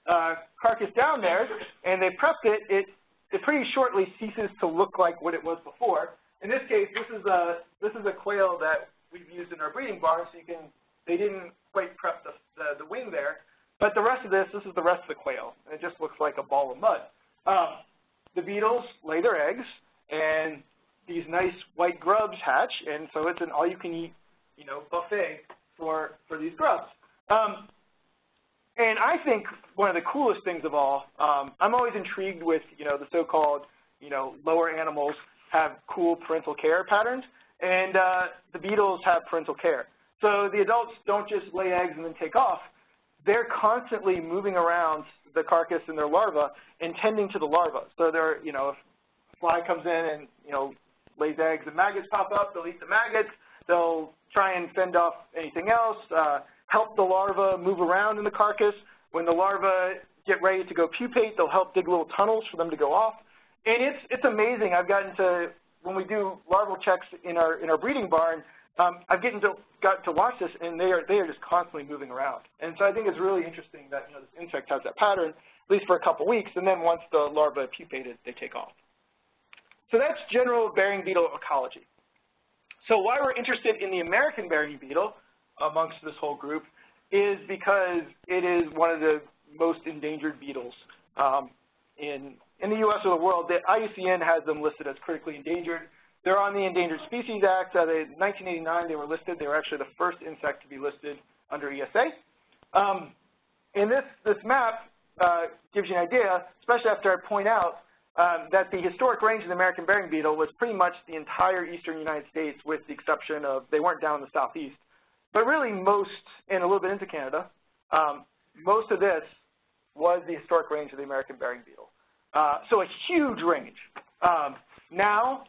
Speaker 6: uh, carcass down there and they prepped it, it it pretty shortly ceases to look like what it was before. In this case, this is a this is a quail that we've used in our breeding barn, so you can they didn't quite prep the the, the wing there, but the rest of this, this is the rest of the quail. It just looks like a ball of mud. Um, the beetles lay their eggs, and these nice white grubs hatch, and so it's an all-you-can-eat, you know, buffet for, for these grubs. Um, and I think one of the coolest things of all, um, I'm always intrigued with, you know, the so-called, you know, lower animals have cool parental care patterns, and uh, the beetles have parental care. So the adults don't just lay eggs and then take off they're constantly moving around the carcass and their larvae and tending to the larvae. So they're, you know, if a fly comes in and, you know, lays eggs and maggots pop up, they'll eat the maggots. They'll try and fend off anything else, uh, help the larvae move around in the carcass. When the larvae get ready to go pupate, they'll help dig little tunnels for them to go off. And it's, it's amazing. I've gotten to, when we do larval checks in our, in our breeding barn, um, I've gotten to, got to watch this, and they are, they are just constantly moving around. And so I think it's really interesting that you know, this insect has that pattern, at least for a couple weeks, and then once the larvae pupated, they take off. So that's general burying beetle ecology. So why we're interested in the American burying beetle amongst this whole group is because it is one of the most endangered beetles um, in, in the U.S. or the world. The IUCN has them listed as critically endangered. They're on the Endangered Species Act. Uh, they, 1989, they were listed. They were actually the first insect to be listed under ESA. Um, and this, this map uh, gives you an idea, especially after I point out um, that the historic range of the American burying beetle was pretty much the entire eastern United States with the exception of, they weren't down in the southeast, but really most, and a little bit into Canada, um, most of this was the historic range of the American burying beetle. Uh, so a huge range. Um, now,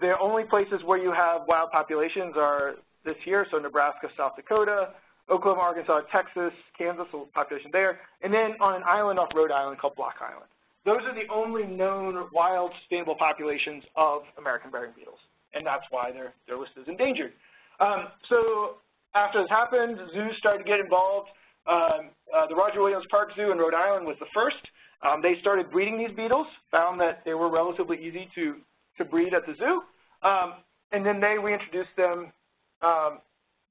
Speaker 6: the only places where you have wild populations are this year, so Nebraska, South Dakota, Oklahoma, Arkansas, Texas, Kansas, so population there, and then on an island off Rhode Island called Block Island. Those are the only known wild sustainable populations of American burying beetles, and that's why they're, they're listed as endangered. Um, so after this happened, zoos started to get involved. Um, uh, the Roger Williams Park Zoo in Rhode Island was the first. Um, they started breeding these beetles, found that they were relatively easy to, to breed at the zoo, um, and then they reintroduced them um,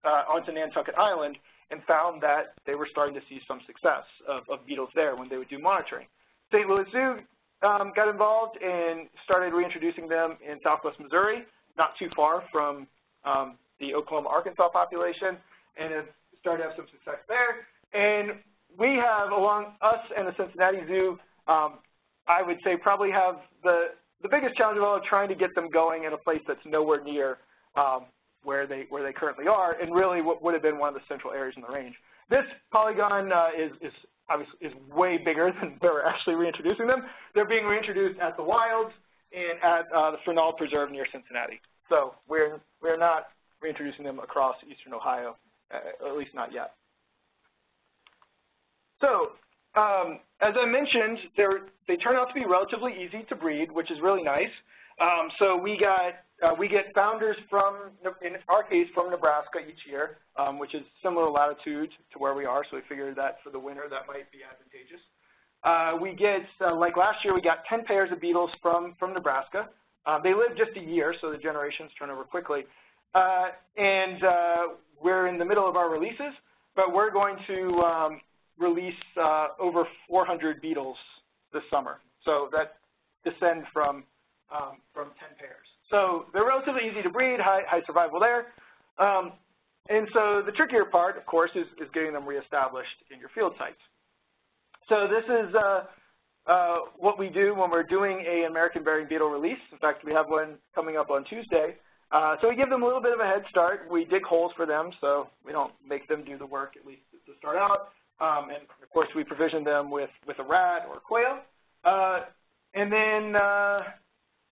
Speaker 6: uh, onto Nantucket Island and found that they were starting to see some success of, of beetles there when they would do monitoring. St. Louis Zoo um, got involved and started reintroducing them in southwest Missouri, not too far from um, the Oklahoma, Arkansas population, and have started to have some success there. And we have, along us and the Cincinnati Zoo, um, I would say probably have the, the biggest challenge of all is trying to get them going in a place that's nowhere near um, where, they, where they currently are, and really what would have been one of the central areas in the range. This polygon uh, is, is obviously is way bigger (laughs) than where we're actually reintroducing them. They're being reintroduced at the wilds and at uh, the Fernald Preserve near Cincinnati. So we're, we're not reintroducing them across eastern Ohio, uh, at least not yet. So um, as I mentioned, they turn out to be relatively easy to breed, which is really nice. Um, so we got uh, we get founders from, in our case, from Nebraska each year, um, which is similar latitude to where we are. So we figured that for the winter that might be advantageous. Uh, we get, uh, like last year, we got 10 pairs of beetles from, from Nebraska. Uh, they live just a year, so the generations turn over quickly. Uh, and uh, we're in the middle of our releases, but we're going to um, release over 400 beetles this summer. So that descend from, um, from 10 pairs. So they're relatively easy to breed, high, high survival there. Um, and so the trickier part, of course, is, is getting them reestablished in your field sites. So this is uh, uh, what we do when we're doing a American burying beetle release. In fact, we have one coming up on Tuesday. Uh, so we give them a little bit of a head start. We dig holes for them, so we don't make them do the work, at least to start out. Um, and, of course, we provision them with, with a rat or a quail. Uh, and then uh,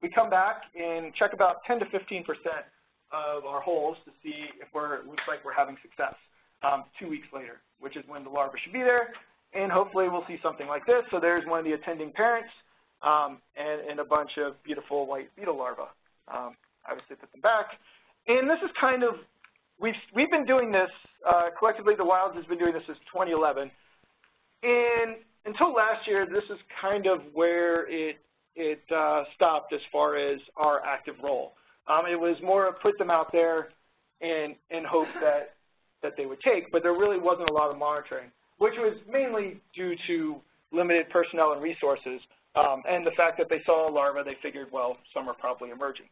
Speaker 6: we come back and check about 10 to 15 percent of our holes to see if we're, looks like we're having success um, two weeks later, which is when the larvae should be there. And hopefully we'll see something like this. So there's one of the attending parents um, and, and, a bunch of beautiful white beetle larvae. Um, obviously put them back. And this is kind of, we've, we've been doing this, uh, collectively the Wilds has been doing this since 2011. And until last year, this is kind of where it it uh, stopped as far as our active role. Um, it was more of put them out there and, and hope that, that they would take, but there really wasn't a lot of monitoring, which was mainly due to limited personnel and resources um, and the fact that they saw a larva, they figured, well, some are probably emerging.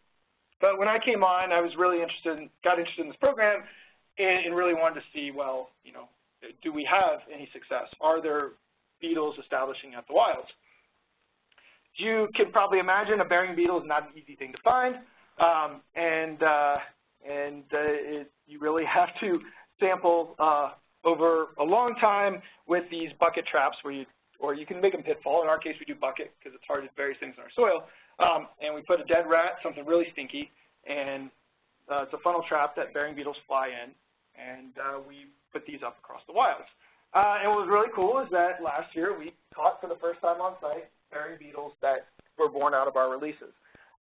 Speaker 6: But when I came on, I was really interested, in, got interested in this program and, and really wanted to see, well, you know, do we have any success? Are there beetles establishing at the wilds? you can probably imagine, a burying beetle is not an easy thing to find, um, and uh, and uh, it, you really (laughs) have to sample uh, over a long time with these bucket traps where you, or you can make them pitfall. In our case, we do bucket because it's hard to bury things in our soil. Um, and we put a dead rat, something really stinky, and uh, it's a funnel trap that burying beetles fly in, and uh, we put these up across the wilds. Uh, and what was really cool is that last year we caught for the first time on site burying beetles that were born out of our releases.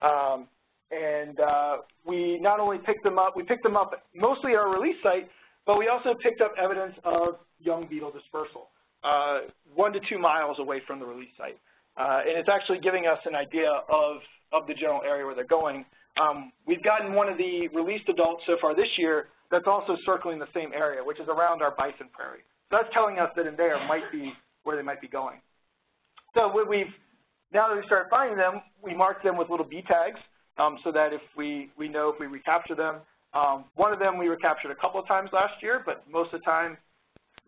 Speaker 6: Um, and uh, we not only picked them up, we picked them up mostly at our release site, but we also picked up evidence of young beetle dispersal, uh, one to two miles away from the release site. Uh, and it's actually giving us an idea of, of the general area where they're going. Um, we've gotten one of the released adults so far this year that's also circling the same area, which is around our bison prairie. So that's telling us that in there might be where they might be going. So we've, now that we start finding them, we mark them with little bee tags um, so that if we, we know if we recapture them. Um, one of them we recaptured a couple of times last year, but most of the time,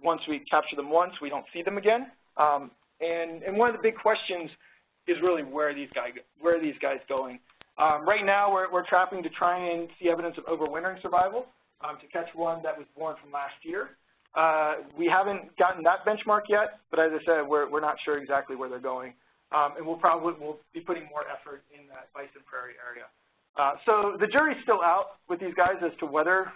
Speaker 6: once we capture them once, we don't see them again. Um, and, and one of the big questions is really where are these guys, where are these guys going? Um, right now, we're, we're trapping to try and see evidence of overwintering survival um, to catch one that was born from last year. Uh, we haven't gotten that benchmark yet, but as I said, we're, we're not sure exactly where they're going. Um, and we'll probably we'll be putting more effort in that bison prairie area. Uh, so the jury's still out with these guys as to whether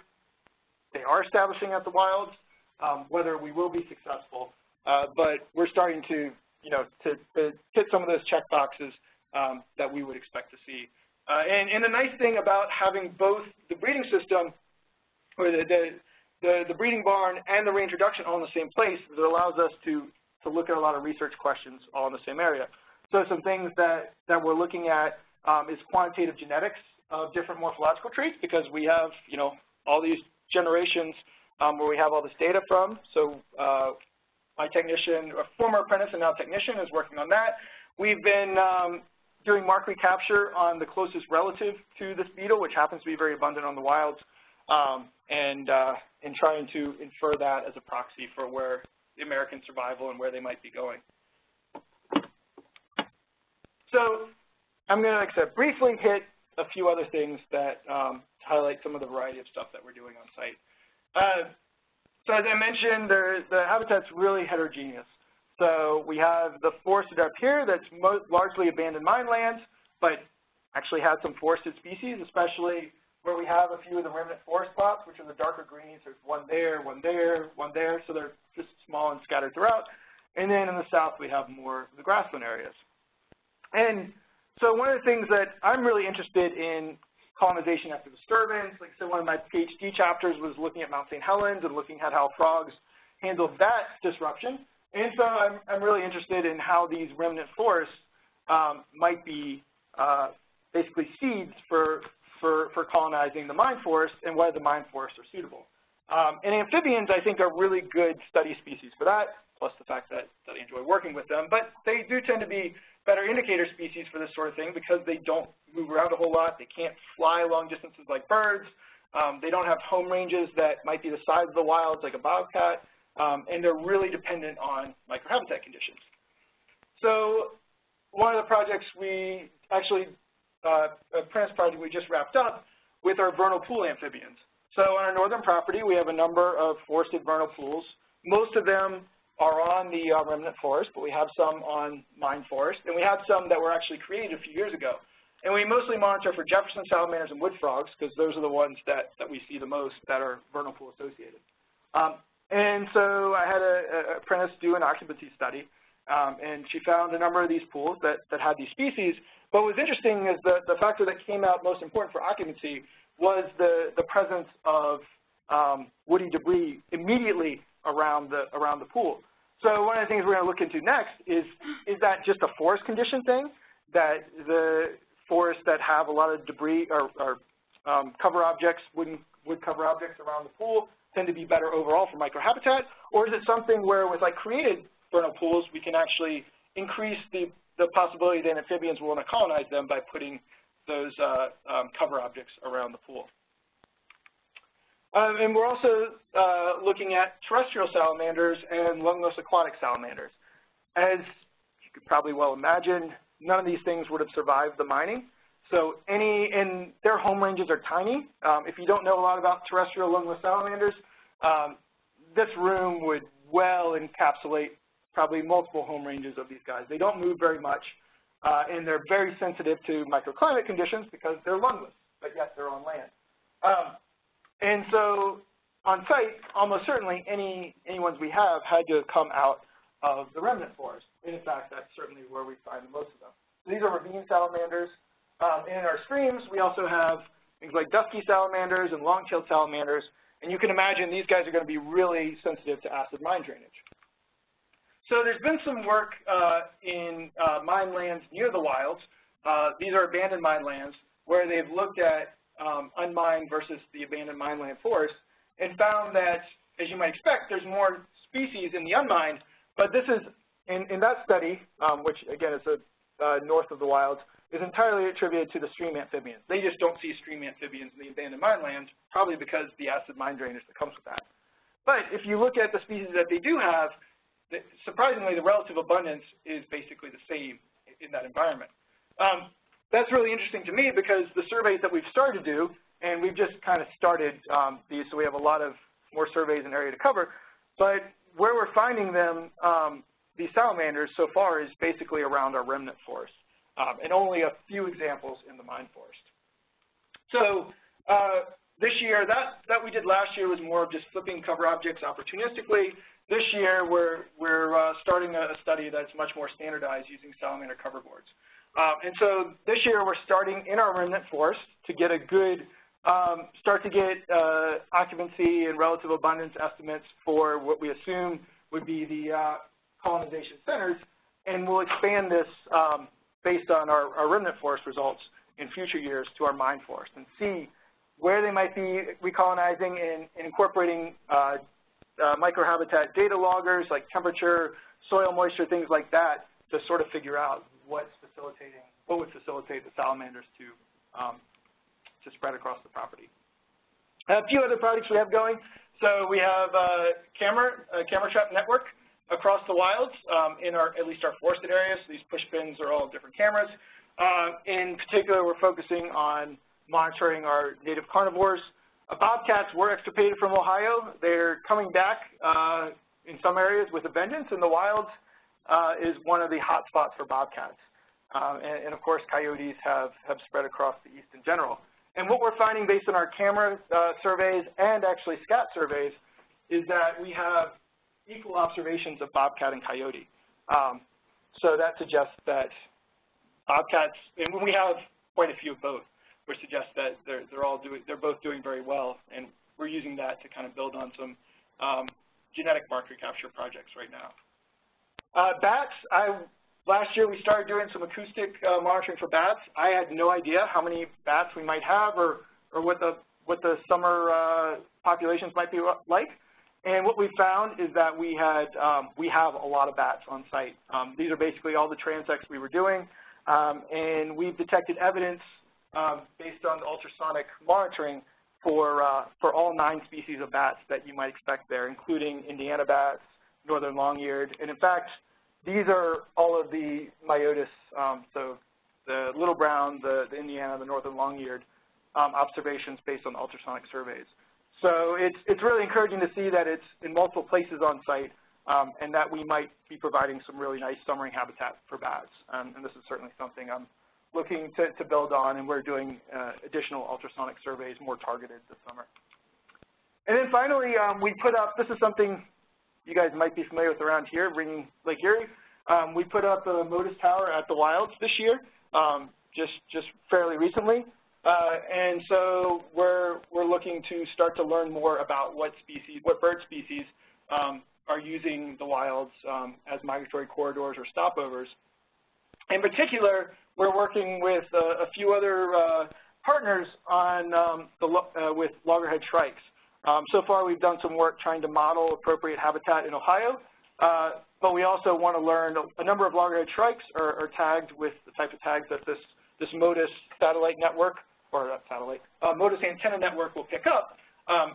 Speaker 6: they are establishing at the wilds, um, whether we will be successful. Uh, but we're starting to, you know, to, to hit some of those check boxes um, that we would expect to see. Uh, and, and the nice thing about having both the breeding system, or the, the, the, the breeding barn and the reintroduction all in the same place, is it allows us to, to look at a lot of research questions all in the same area. So some things that, that we're looking at um, is quantitative genetics of different morphological traits because we have, you know, all these generations um, where we have all this data from. So uh, my technician, a former apprentice and now technician is working on that. We've been um, doing mark recapture on the closest relative to this beetle, which happens to be very abundant on the wilds, um, and, uh, trying to infer that as a proxy for where the American survival and where they might be going. So I'm going to, briefly hit a few other things that um, highlight some of the variety of stuff that we're doing on site. Uh, so as I mentioned, the habitat's really heterogeneous. So we have the forested up here that's largely abandoned mine lands, but actually has some forested species, especially where we have a few of the remnant forest plots, which are the darker greens. There's one there, one there, one there, so they're just small and scattered throughout. And then in the south, we have more of the grassland areas. And so one of the things that I'm really interested in colonization after disturbance, like so one of my PhD chapters was looking at Mount St. Helens and looking at how frogs handled that disruption. And so I'm, I'm really interested in how these remnant forests um, might be uh, basically seeds for, for, for colonizing the mine forest and whether the mine forests are suitable. Um, and amphibians, I think, are really good study species for that, plus the fact that, that I enjoy working with them. But they do tend to be better indicator species for this sort of thing because they don't move around a whole lot. They can't fly long distances like birds. Um, they don't have home ranges that might be the size of the wilds like a bobcat, um, and they're really dependent on microhabitat conditions. So one of the projects we actually, uh, a apprentice project we just wrapped up with our vernal pool amphibians. So on our northern property, we have a number of forested vernal pools. Most of them are on the uh, remnant forest, but we have some on mine forest, and we have some that were actually created a few years ago. And we mostly monitor for Jefferson salamanders and wood frogs because those are the ones that, that we see the most that are vernal pool associated. Um, and so I had an apprentice do an occupancy study, um, and she found a number of these pools that, that had these species. But what was interesting is the, the factor that came out most important for occupancy was the, the presence of um, woody debris immediately around the, around the pool. So one of the things we're going to look into next is, is that just a forest condition thing, that the forests that have a lot of debris or, or um, cover objects, wooden, wood cover objects around the pool tend to be better overall for microhabitat, or is it something where with like created vernal pools, we can actually increase the, the possibility that amphibians will want to colonize them by putting those uh, um, cover objects around the pool. Um, and we're also uh, looking at terrestrial salamanders and lungless aquatic salamanders. As you could probably well imagine, none of these things would have survived the mining. So any, and their home ranges are tiny. Um, if you don't know a lot about terrestrial lungless salamanders, um, this room would well encapsulate probably multiple home ranges of these guys. They don't move very much, uh, and they're very sensitive to microclimate conditions because they're lungless, but yet they're on land. Um, and so on site, almost certainly any, any ones we have had to come out of the remnant forest. And in fact, that's certainly where we find most of them. So these are ravine salamanders. Um, and in our streams, we also have things like dusky salamanders and long-tailed salamanders, and you can imagine these guys are going to be really sensitive to acid mine drainage. So there's been some work uh, in uh, mine lands near the wilds. Uh, these are abandoned mine lands where they've looked at um, unmined versus the abandoned mine land forest and found that, as you might expect, there's more species in the unmined, but this is, in, in that study, um, which again is a, uh, north of the wilds, is entirely attributed to the stream amphibians. They just don't see stream amphibians in the abandoned mine lands, probably because the acid mine drainage that comes with that. But if you look at the species that they do have, surprisingly, the relative abundance is basically the same in that environment. Um, that's really interesting to me because the surveys that we've started to do, and we've just kind of started um, these, so we have a lot of more surveys and area to cover, but where we're finding them, um, these salamanders so far is basically around our remnant forest, um, and only a few examples in the mine forest. So uh, this year, that, that we did last year was more of just flipping cover objects opportunistically. This year, we're, we're uh, starting a, study that's much more standardized using salamander cover boards. Um, and so this year we're starting in our remnant forest to get a good, um, start to get uh, occupancy and relative abundance estimates for what we assume would be the uh, colonization centers, and we'll expand this um, based on our, our, remnant forest results in future years to our mine forest and see where they might be recolonizing and, and incorporating uh, uh, microhabitat data loggers like temperature, soil moisture, things like that to sort of figure out what's facilitating, what would facilitate the salamanders to, um, to spread across the property. A few other projects we have going. So we have a camera, a camera trap network across the wilds um, in our, at least our forested areas. These push pins are all different cameras. Uh, in particular, we're focusing on monitoring our native carnivores. Uh, bobcats were extirpated from Ohio. They're coming back uh, in some areas with a vengeance. In the wilds uh, is one of the hot spots for bobcats. Um, and, and, of course, coyotes have, have spread across the east in general. And what we're finding based on our camera uh, surveys and actually SCAT surveys is that we have equal observations of bobcat and coyote. Um, so that suggests that bobcats, and we have quite a few of both, which suggests that they're, they're all doing, they're both doing very well, and we're using that to kind of build on some um, genetic marker capture projects right now. Uh, bats, I, last year we started doing some acoustic uh, monitoring for bats. I had no idea how many bats we might have or, or what the, what the summer uh, populations might be like. And what we found is that we had um, we have a lot of bats on site. Um, these are basically all the transects we were doing, um, and we've detected evidence um, based on the ultrasonic monitoring for uh, for all nine species of bats that you might expect there, including Indiana bats, northern long-eared, and in fact, these are all of the myotis, um, so the little brown, the, the Indiana, the northern long-eared um, observations based on ultrasonic surveys. So it's, it's really encouraging to see that it's in multiple places on site um, and that we might be providing some really nice summering habitat for bats. Um, and this is certainly something I'm looking to, to build on, and we're doing uh, additional ultrasonic surveys more targeted this summer. And then finally, um, we put up, this is something you guys might be familiar with around here, bringing Lake Erie. Um, we put up a Motus tower at the Wilds this year, um, just, just fairly recently. Uh, and so we're, we're looking to start to learn more about what species, what bird species um, are using the wilds um, as migratory corridors or stopovers. In particular, we're working with uh, a few other uh, partners on um, the, uh, with loggerhead shrikes. Um, so far, we've done some work trying to model appropriate habitat in Ohio, uh, but we also want to learn a number of loggerhead shrikes are, are, tagged with the type of tags that this, this Motus satellite network, or not satellite, uh, Motus antenna network will pick up, um,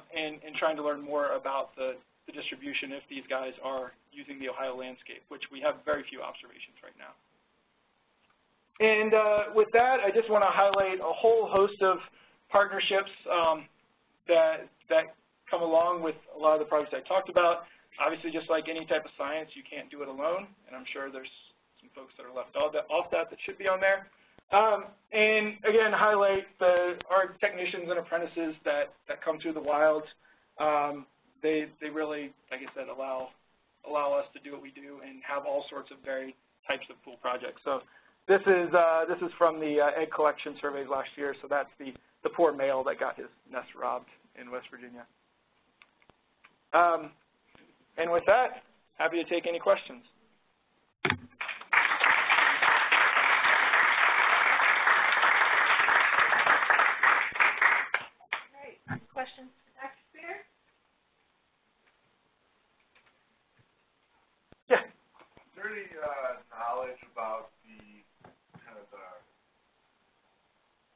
Speaker 6: trying to learn more about the, the distribution if these guys are using the Ohio landscape, which we have very few observations right now. And uh, with that, I just want to highlight a whole host of partnerships um, that, that come along with a lot of the projects I talked about. Obviously, just like any type of science, you can't do it alone, and I'm sure there's some folks that are left off that, off that, that should be on there. Um, and again, highlight the our technicians and apprentices that, that come through the wilds. Um, they, they really, like I said, allow, allow us to do what we do and have all sorts of varied types of cool projects. So This is, uh, this is from the uh, egg collection surveys last year, so that's the, the poor male that got his nest robbed in West Virginia. Um, and with that, happy to take any questions.
Speaker 3: All right, questions for Dr. Spear?
Speaker 6: Yeah.
Speaker 4: Is there any, uh, knowledge about the, kind of the,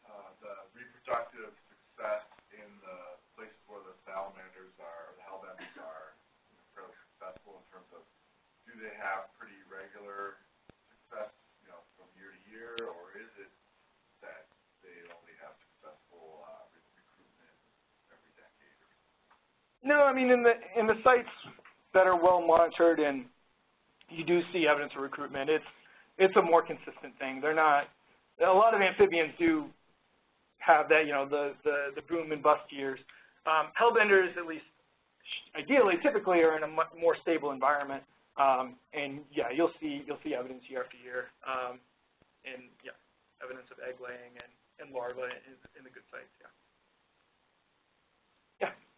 Speaker 4: uh, the reproductive success in the places where the salamanders are, or the hellbenders are fairly successful in terms of, do they have pretty regular success, you know, from year to year, or is it that they only have successful, uh, re- recruitment every decade or
Speaker 6: No, I mean, in the, in the sites that are well monitored and you do see evidence of recruitment, it's, it's a more consistent thing. They're not, a lot of amphibians do have that, you know, the, the, the boom and bust years. Um, hellbenders, at least ideally, typically are in a mu more stable environment. Um, and yeah, you'll see, you'll see evidence year after year. Um, and yeah, evidence of egg laying and, and larvae in, in the good sites, yeah. Yeah.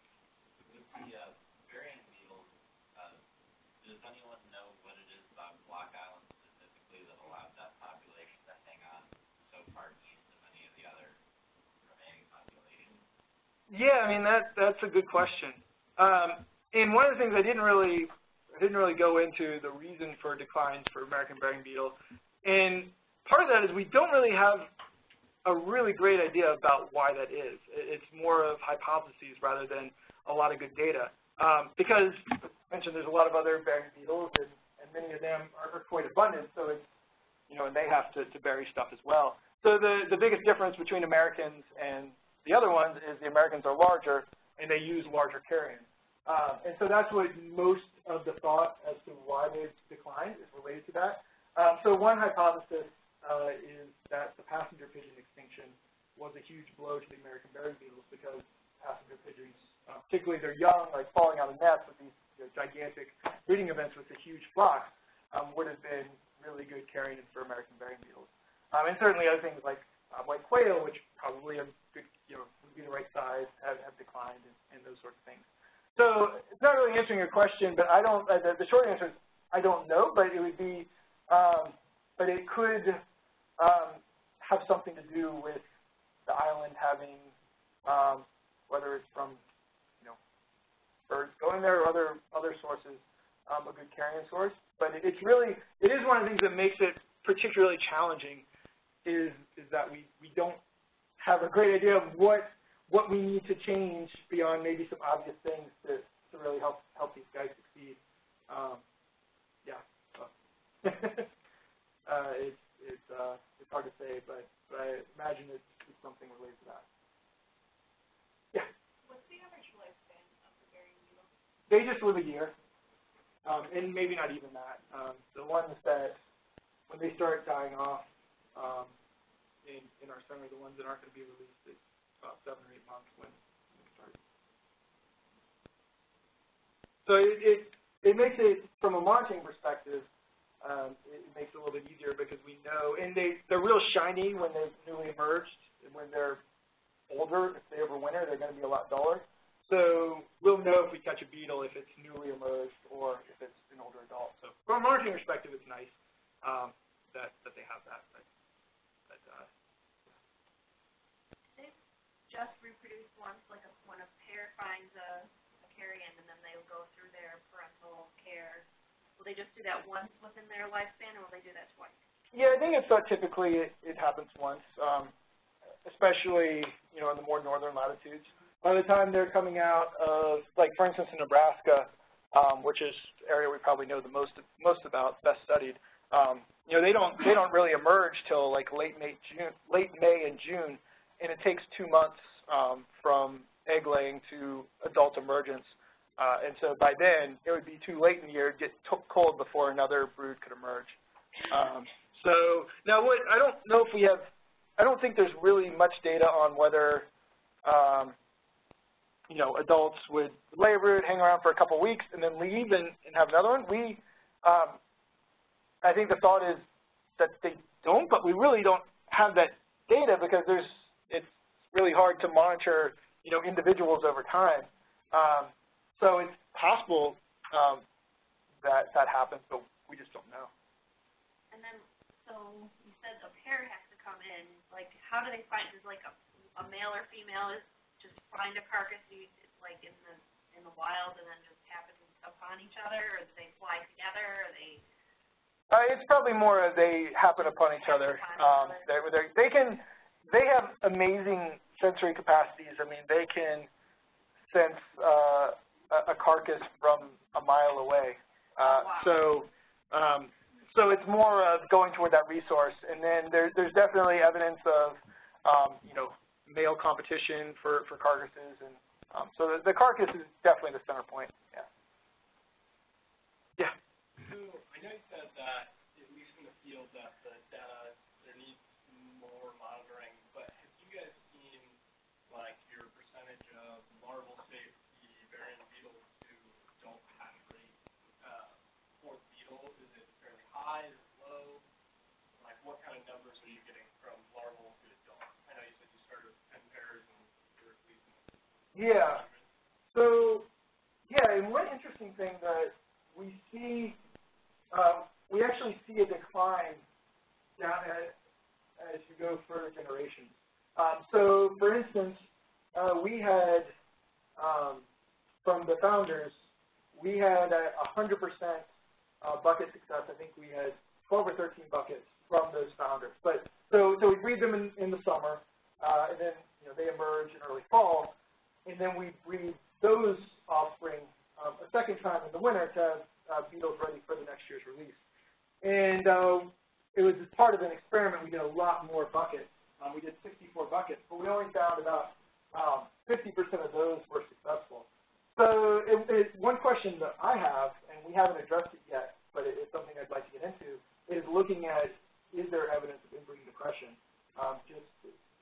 Speaker 7: The uh, burying beetles, uh, does anyone know what it is about Block Island specifically that allowed that population to hang on so far east any of the other remaining populations?
Speaker 6: Yeah, I mean that that's a good question. Um, and one of the things I didn't really I didn't really go into the reason for declines for American burying beetle, and part of that is we don't really have a really great idea about why that is. It's more of hypotheses rather than a lot of good data. Um, because I mentioned there's a lot of other burying beetles, and, and many of them are, are quite abundant, so it's you know, and they have to, to bury stuff as well. So the the biggest difference between Americans and the other ones is the Americans are larger and they use larger carrions. Um, and so that's what most of the thought as to why they've declined is related to that. Um, so one hypothesis uh, is that the passenger pigeon extinction was a huge blow to the American burying beetles because passenger pigeons, uh, particularly their young, like falling out of nests with these you know, gigantic breeding events with the huge flocks, um, would have been really good carrion for American burying beetles. Um, and certainly other things like uh, white quail, which probably are good, you know, would be the right size, have, have declined, and, and those sorts of things. So it's not really answering your question, but I don't. Uh, the, the short answer is I don't know, but it would be, um, but it could um, have something to do with the island having, um, whether it's from, birds going there or other other sources, um, a good carrion source. But it, it's really, it is one of the things that makes it particularly challenging, is is that we we don't have a great idea of what what we need to change beyond maybe some obvious things to, to really help help these guys succeed. Um, yeah. So. (laughs) uh, it's it's uh, it's hard to say, but, but I imagine it's, it's something related to that. Yeah.
Speaker 3: What's the average lifespan of the burying beetle?
Speaker 6: They just live a year, um, and maybe not even that. Um, the ones that when they start dying off um, in in our center, the ones that aren't going to be released, it's about seven or eight months when they start. So it, it it makes it from a monitoring perspective. Um, it makes it a little bit easier because we know, and they they're real shiny when they're newly emerged. And when they're older, if they overwinter, they're going to be a lot duller. So we'll know if we catch a beetle if it's newly emerged or if it's an older adult. So from a monitoring perspective, it's nice um, that that they have that. But, but uh,
Speaker 3: Just reproduce once, like a, when a pair finds a, a carrion and then they'll go through their parental care. Will they just do that once within their lifespan or will they do that twice?
Speaker 6: yeah, I think it's thought typically it, it happens once, um, especially you know in the more northern latitudes. By the time they're coming out of, like for instance in Nebraska, um, which is area we probably know the most most about, best studied. Um, you know they don't they don't really emerge till like late May June late May and June, and it takes two months um, from egg laying to adult emergence. Uh, and so by then, it would be too late in the year to get cold before another brood could emerge. Um, so now, what I don't know if we have, I don't think there's really much data on whether, um, you know, adults would a brood, hang around for a couple weeks, and then leave and, and have another one. We, um, I think the thought is that they don't, but we really don't have that data because there's, it's really hard to monitor, you know, individuals over time. Um, so it's possible um, that that happens, but we just don't know.
Speaker 3: And then, so you said a pair has to come in, like, how do they find, does like a, a male or female is just find a carcass, you, like in the, in the wild and then just happen upon each other, or do they fly together, or they?
Speaker 6: Uh, it's probably more of they happen upon each other. Um, they, they, they can, they have amazing sensory capacities. I mean, they can sense uh, a, a carcass from a mile away. Uh,
Speaker 3: Wow.
Speaker 6: So, um, so it's more of going toward that resource. And then there, there's definitely evidence of, um, you know, male competition for, for carcasses. And um, so the, the carcass is definitely the center point. Yeah. Yeah.
Speaker 5: So I know you said that, at least in the field, that the data, there needs more monitoring, but have you guys seen, like, your percentage of larval safety burying beetles to adult hatch rate, uh, for beetle? Is it fairly high, is it low? Like, what kind of numbers are you getting from larval to adult? I know you said you started with ten pairs and you're releasing
Speaker 6: Yeah. So, yeah, and one interesting thing that we see, um, we actually see a decline down at, as you go further generations. Um, so, for instance, uh, we had, um, from the founders, we had a 100% uh, bucket success. I think we had 12 or 13 buckets from those founders. But so, so we breed them in, in the summer, uh, and then you know they emerge in early fall, and then we breed those offspring um, a second time in the winter to have uh, beetles ready for the next year's release. And uh, it was as part of an experiment. We did a lot more buckets. Um, we did 64 buckets, but we only found about um, 50% of those were successful. So it, it, one question that I have, and we haven't addressed it yet, but it, it's something I'd like to get into, is looking at is there evidence of inbreeding depression? Um, just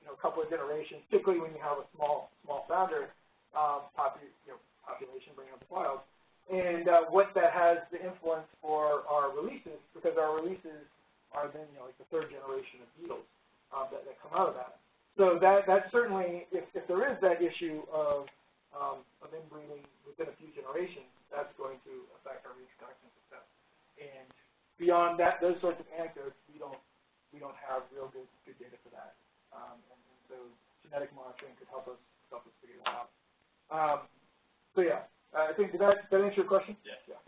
Speaker 6: you know, a couple of generations, particularly when you have a small small founder um, popu you know, population bringing up the wild, and uh, what that has the influence for our releases, because our releases are then you know like the third generation of beetles um, that, that come out of that. So that that certainly, if, if there is that issue of um, of inbreeding within a few generations, that's going to affect our reproduction success. And beyond that, those sorts of anecdotes, we don't we don't have real good good data for that. Um, and, and so genetic monitoring could help us help us figure that out. Um, so yeah, uh, I think did that, did that answer your question?
Speaker 5: Yeah.
Speaker 6: Yeah.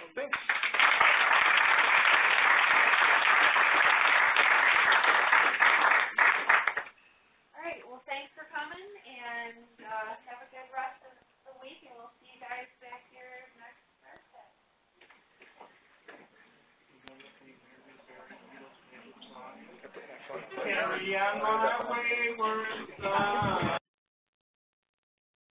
Speaker 6: Well, thanks.
Speaker 3: All right, well, thanks for coming, and, uh, have a good rest of the week, and we'll see
Speaker 2: Carry on my wayward son.